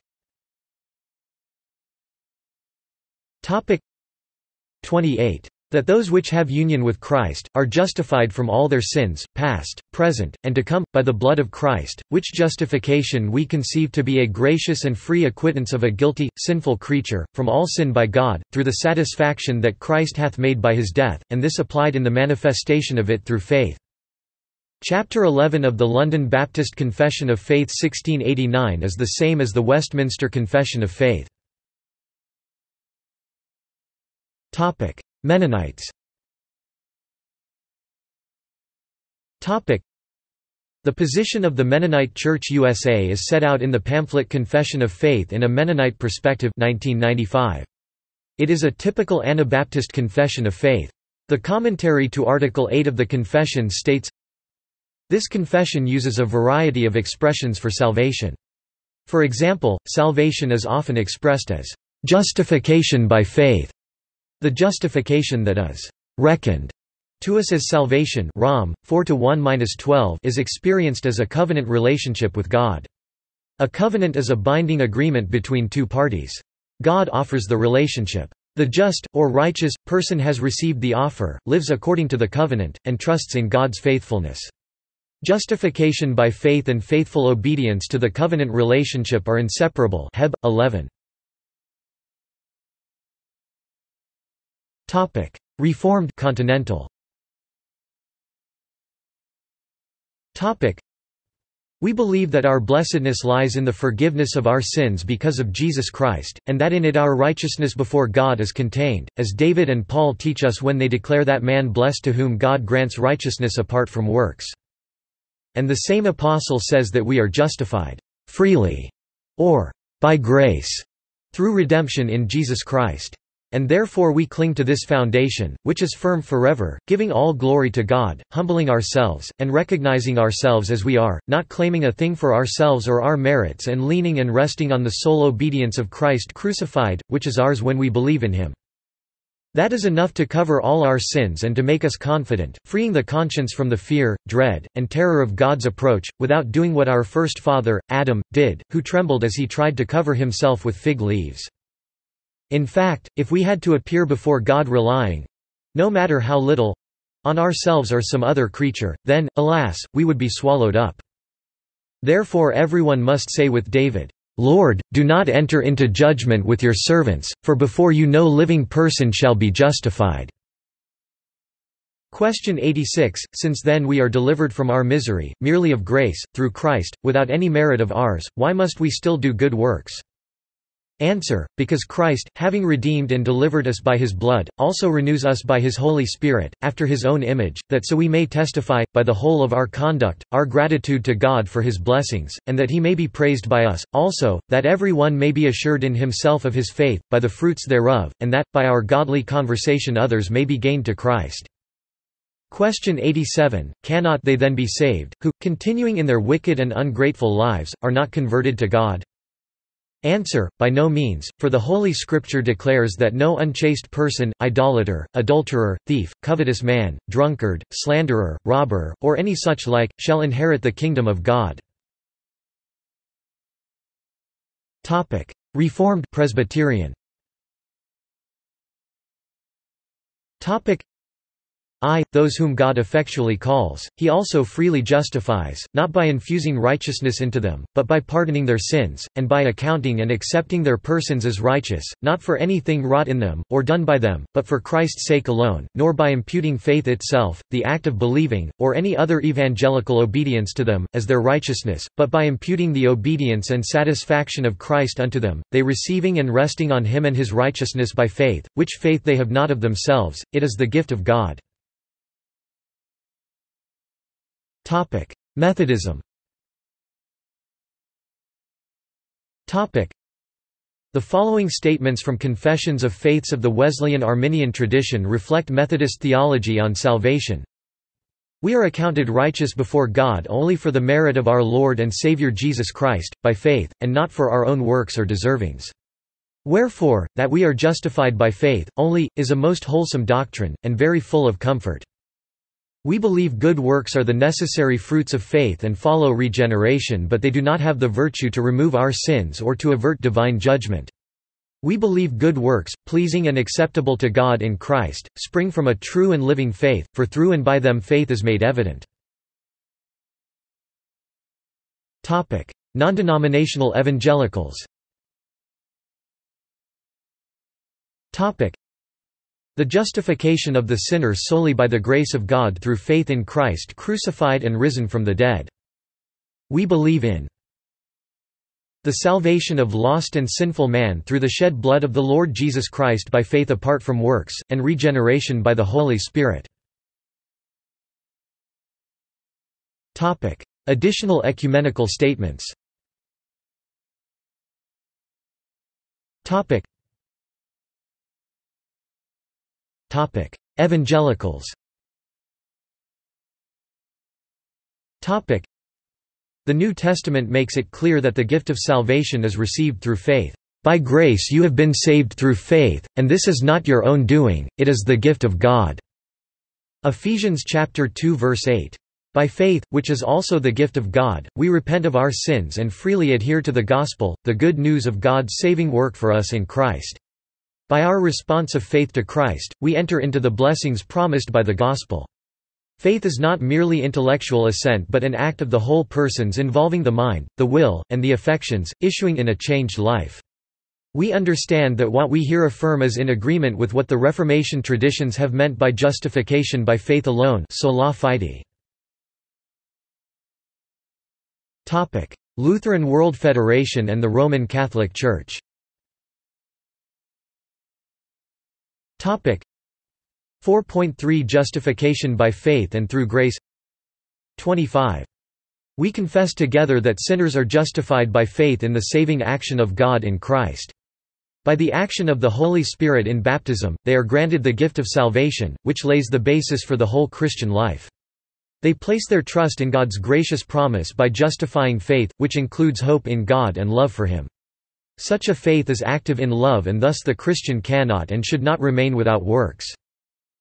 Topic. 28 that those which have union with Christ, are justified from all their sins, past, present, and to come, by the blood of Christ, which justification we conceive to be a gracious and free acquittance of a guilty, sinful creature, from all sin by God, through the satisfaction that Christ hath made by his death, and this applied in the manifestation of it through faith. Chapter 11 of the London Baptist Confession of Faith 1689 is the same as the Westminster Confession of Faith. Mennonites The position of the Mennonite Church USA is set out in the pamphlet Confession of Faith in a Mennonite Perspective 1995. It is a typical Anabaptist confession of faith. The commentary to Article 8 of the Confession states, This confession uses a variety of expressions for salvation. For example, salvation is often expressed as justification by faith, the justification that is reckoned to us as salvation Rom 4 to 1-12 is experienced as a covenant relationship with God. A covenant is a binding agreement between two parties. God offers the relationship. The just, or righteous, person has received the offer, lives according to the covenant, and trusts in God's faithfulness. Justification by faith and faithful obedience to the covenant relationship are inseparable Heb. 11. Topic: Reformed Continental. Topic: We believe that our blessedness lies in the forgiveness of our sins because of Jesus Christ, and that in it our righteousness before God is contained, as David and Paul teach us when they declare that man blessed to whom God grants righteousness apart from works. And the same apostle says that we are justified freely, or by grace, through redemption in Jesus Christ. And therefore we cling to this foundation, which is firm forever, giving all glory to God, humbling ourselves, and recognizing ourselves as we are, not claiming a thing for ourselves or our merits and leaning and resting on the sole obedience of Christ crucified, which is ours when we believe in him. That is enough to cover all our sins and to make us confident, freeing the conscience from the fear, dread, and terror of God's approach, without doing what our first father, Adam, did, who trembled as he tried to cover himself with fig leaves. In fact, if we had to appear before God relying—no matter how little—on ourselves or some other creature, then, alas, we would be swallowed up. Therefore everyone must say with David, Lord, do not enter into judgment with your servants, for before you no living person shall be justified. Question 86 Since then we are delivered from our misery, merely of grace, through Christ, without any merit of ours, why must we still do good works? Answer, because Christ, having redeemed and delivered us by his blood, also renews us by his Holy Spirit, after his own image, that so we may testify, by the whole of our conduct, our gratitude to God for his blessings, and that he may be praised by us, also, that every one may be assured in himself of his faith, by the fruits thereof, and that, by our godly conversation others may be gained to Christ. Question 87, Cannot they then be saved, who, continuing in their wicked and ungrateful lives, are not converted to God? Answer, by no means, for the Holy Scripture declares that no unchaste person, idolater, adulterer, thief, covetous man, drunkard, slanderer, robber, or any such like, shall inherit the kingdom of God. Reformed Presbyterian I, those whom God effectually calls, he also freely justifies, not by infusing righteousness into them, but by pardoning their sins, and by accounting and accepting their persons as righteous, not for anything wrought in them, or done by them, but for Christ's sake alone, nor by imputing faith itself, the act of believing, or any other evangelical obedience to them, as their righteousness, but by imputing the obedience and satisfaction of Christ unto them, they receiving and resting on him and his righteousness by faith, which faith they have not of themselves, it is the gift of God.
Topic: Methodism.
Topic: The following statements from Confessions of Faiths of the Wesleyan Arminian tradition reflect Methodist theology on salvation. We are accounted righteous before God only for the merit of our Lord and Saviour Jesus Christ, by faith, and not for our own works or deservings. Wherefore, that we are justified by faith, only, is a most wholesome doctrine, and very full of comfort. We believe good works are the necessary fruits of faith and follow regeneration but they do not have the virtue to remove our sins or to avert divine judgment. We believe good works, pleasing and acceptable to God in Christ, spring from a true and living faith, for through and by them faith is made evident. Non-denominational evangelicals the justification of the sinner solely by the grace of God through faith in Christ crucified and risen from the dead. We believe in the salvation of lost and sinful man through the shed blood of the Lord Jesus Christ by faith apart from works, and regeneration by the Holy Spirit. Additional ecumenical statements Evangelicals The New Testament makes it clear that the gift of salvation is received through faith. By grace you have been saved through faith, and this is not your own doing, it is the gift of God." Ephesians chapter 2 verse 8. By faith, which is also the gift of God, we repent of our sins and freely adhere to the gospel, the good news of God's saving work for us in Christ. By our response of faith to Christ, we enter into the blessings promised by the gospel. Faith is not merely intellectual assent but an act of the whole persons involving the mind, the will, and the affections, issuing in a changed life. We understand that what we here affirm is in agreement with what the Reformation traditions have meant by justification by faith alone sola fide. Lutheran World Federation and the Roman Catholic Church 4.3 Justification by faith and through grace 25. We confess together that sinners are justified by faith in the saving action of God in Christ. By the action of the Holy Spirit in baptism, they are granted the gift of salvation, which lays the basis for the whole Christian life. They place their trust in God's gracious promise by justifying faith, which includes hope in God and love for Him. Such a faith is active in love and thus the Christian cannot and should not remain without works.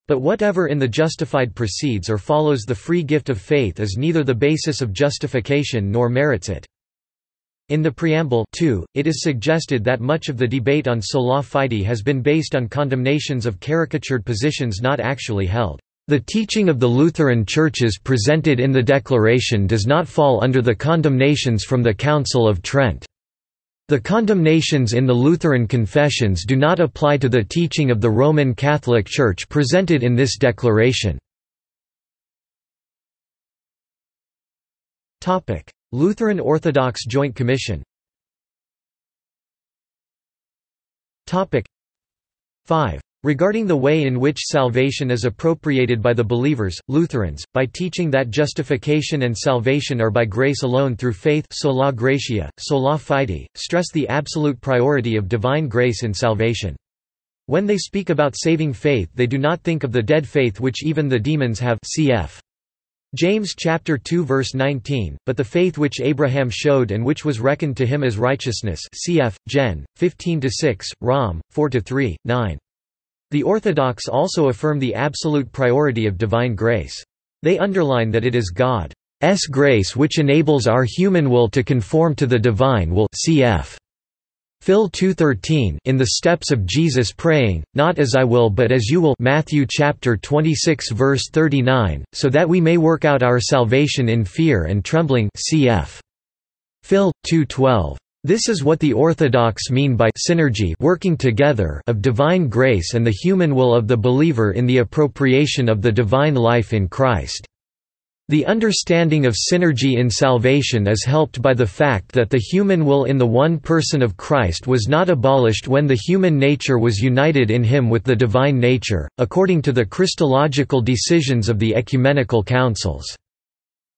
But whatever in the justified precedes or follows the free gift of faith is neither the basis of justification nor merits it. In the preamble too, it is suggested that much of the debate on sola fide has been based on condemnations of caricatured positions not actually held. The teaching of the Lutheran churches presented in the Declaration does not fall under the condemnations from the Council of Trent. The condemnations in the Lutheran confessions do not apply to the teaching of the Roman Catholic Church presented in this declaration. Lutheran Orthodox Joint Commission 5. Regarding the way in which salvation is appropriated by the believers, Lutherans, by teaching that justification and salvation are by grace alone through faith sola gratia, sola fide, stress the absolute priority of divine grace in salvation. When they speak about saving faith they do not think of the dead faith which even the demons have cf. James chapter 2 verse 19, but the faith which Abraham showed and which was reckoned to him as righteousness cf. Gen. 15-6, Rom. 4-3, 9. The Orthodox also affirm the absolute priority of divine grace. They underline that it is God's grace which enables our human will to conform to the divine will cf. Phil 2:13 In the steps of Jesus praying, not as I will but as you will Matthew chapter 26 verse 39, so that we may work out our salvation in fear and trembling cf. Phil 2:12. This is what the Orthodox mean by synergy working together of divine grace and the human will of the believer in the appropriation of the divine life in Christ. The understanding of synergy in salvation is helped by the fact that the human will in the one person of Christ was not abolished when the human nature was united in him with the divine nature, according to the Christological decisions of the ecumenical councils.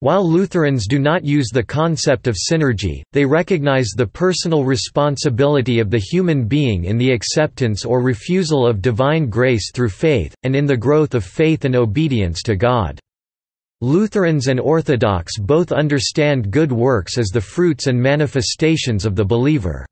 While Lutherans do not use the concept of synergy, they recognize the personal responsibility of the human being in the acceptance or refusal of divine grace through faith, and in the growth of faith and obedience to God. Lutherans and Orthodox both understand good works as the fruits and manifestations of the believer's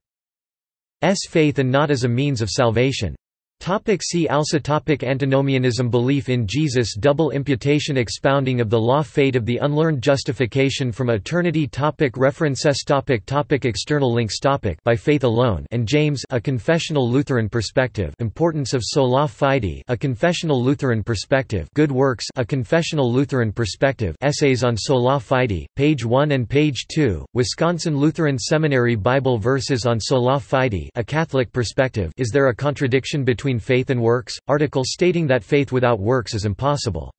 faith and not as a means of salvation. Topic see also topic Antinomianism Belief in Jesus Double imputation Expounding of the law Fate of the unlearned Justification from eternity topic References topic topic External links topic By faith alone and James A Confessional Lutheran Perspective Importance of Sola Fide A Confessional Lutheran Perspective Good Works A Confessional Lutheran Perspective Essays on Sola Fide, page 1 and page 2, Wisconsin Lutheran Seminary Bible Verses on Sola Fide A Catholic Perspective Is there a contradiction between faith and works? Article stating that faith without works is impossible.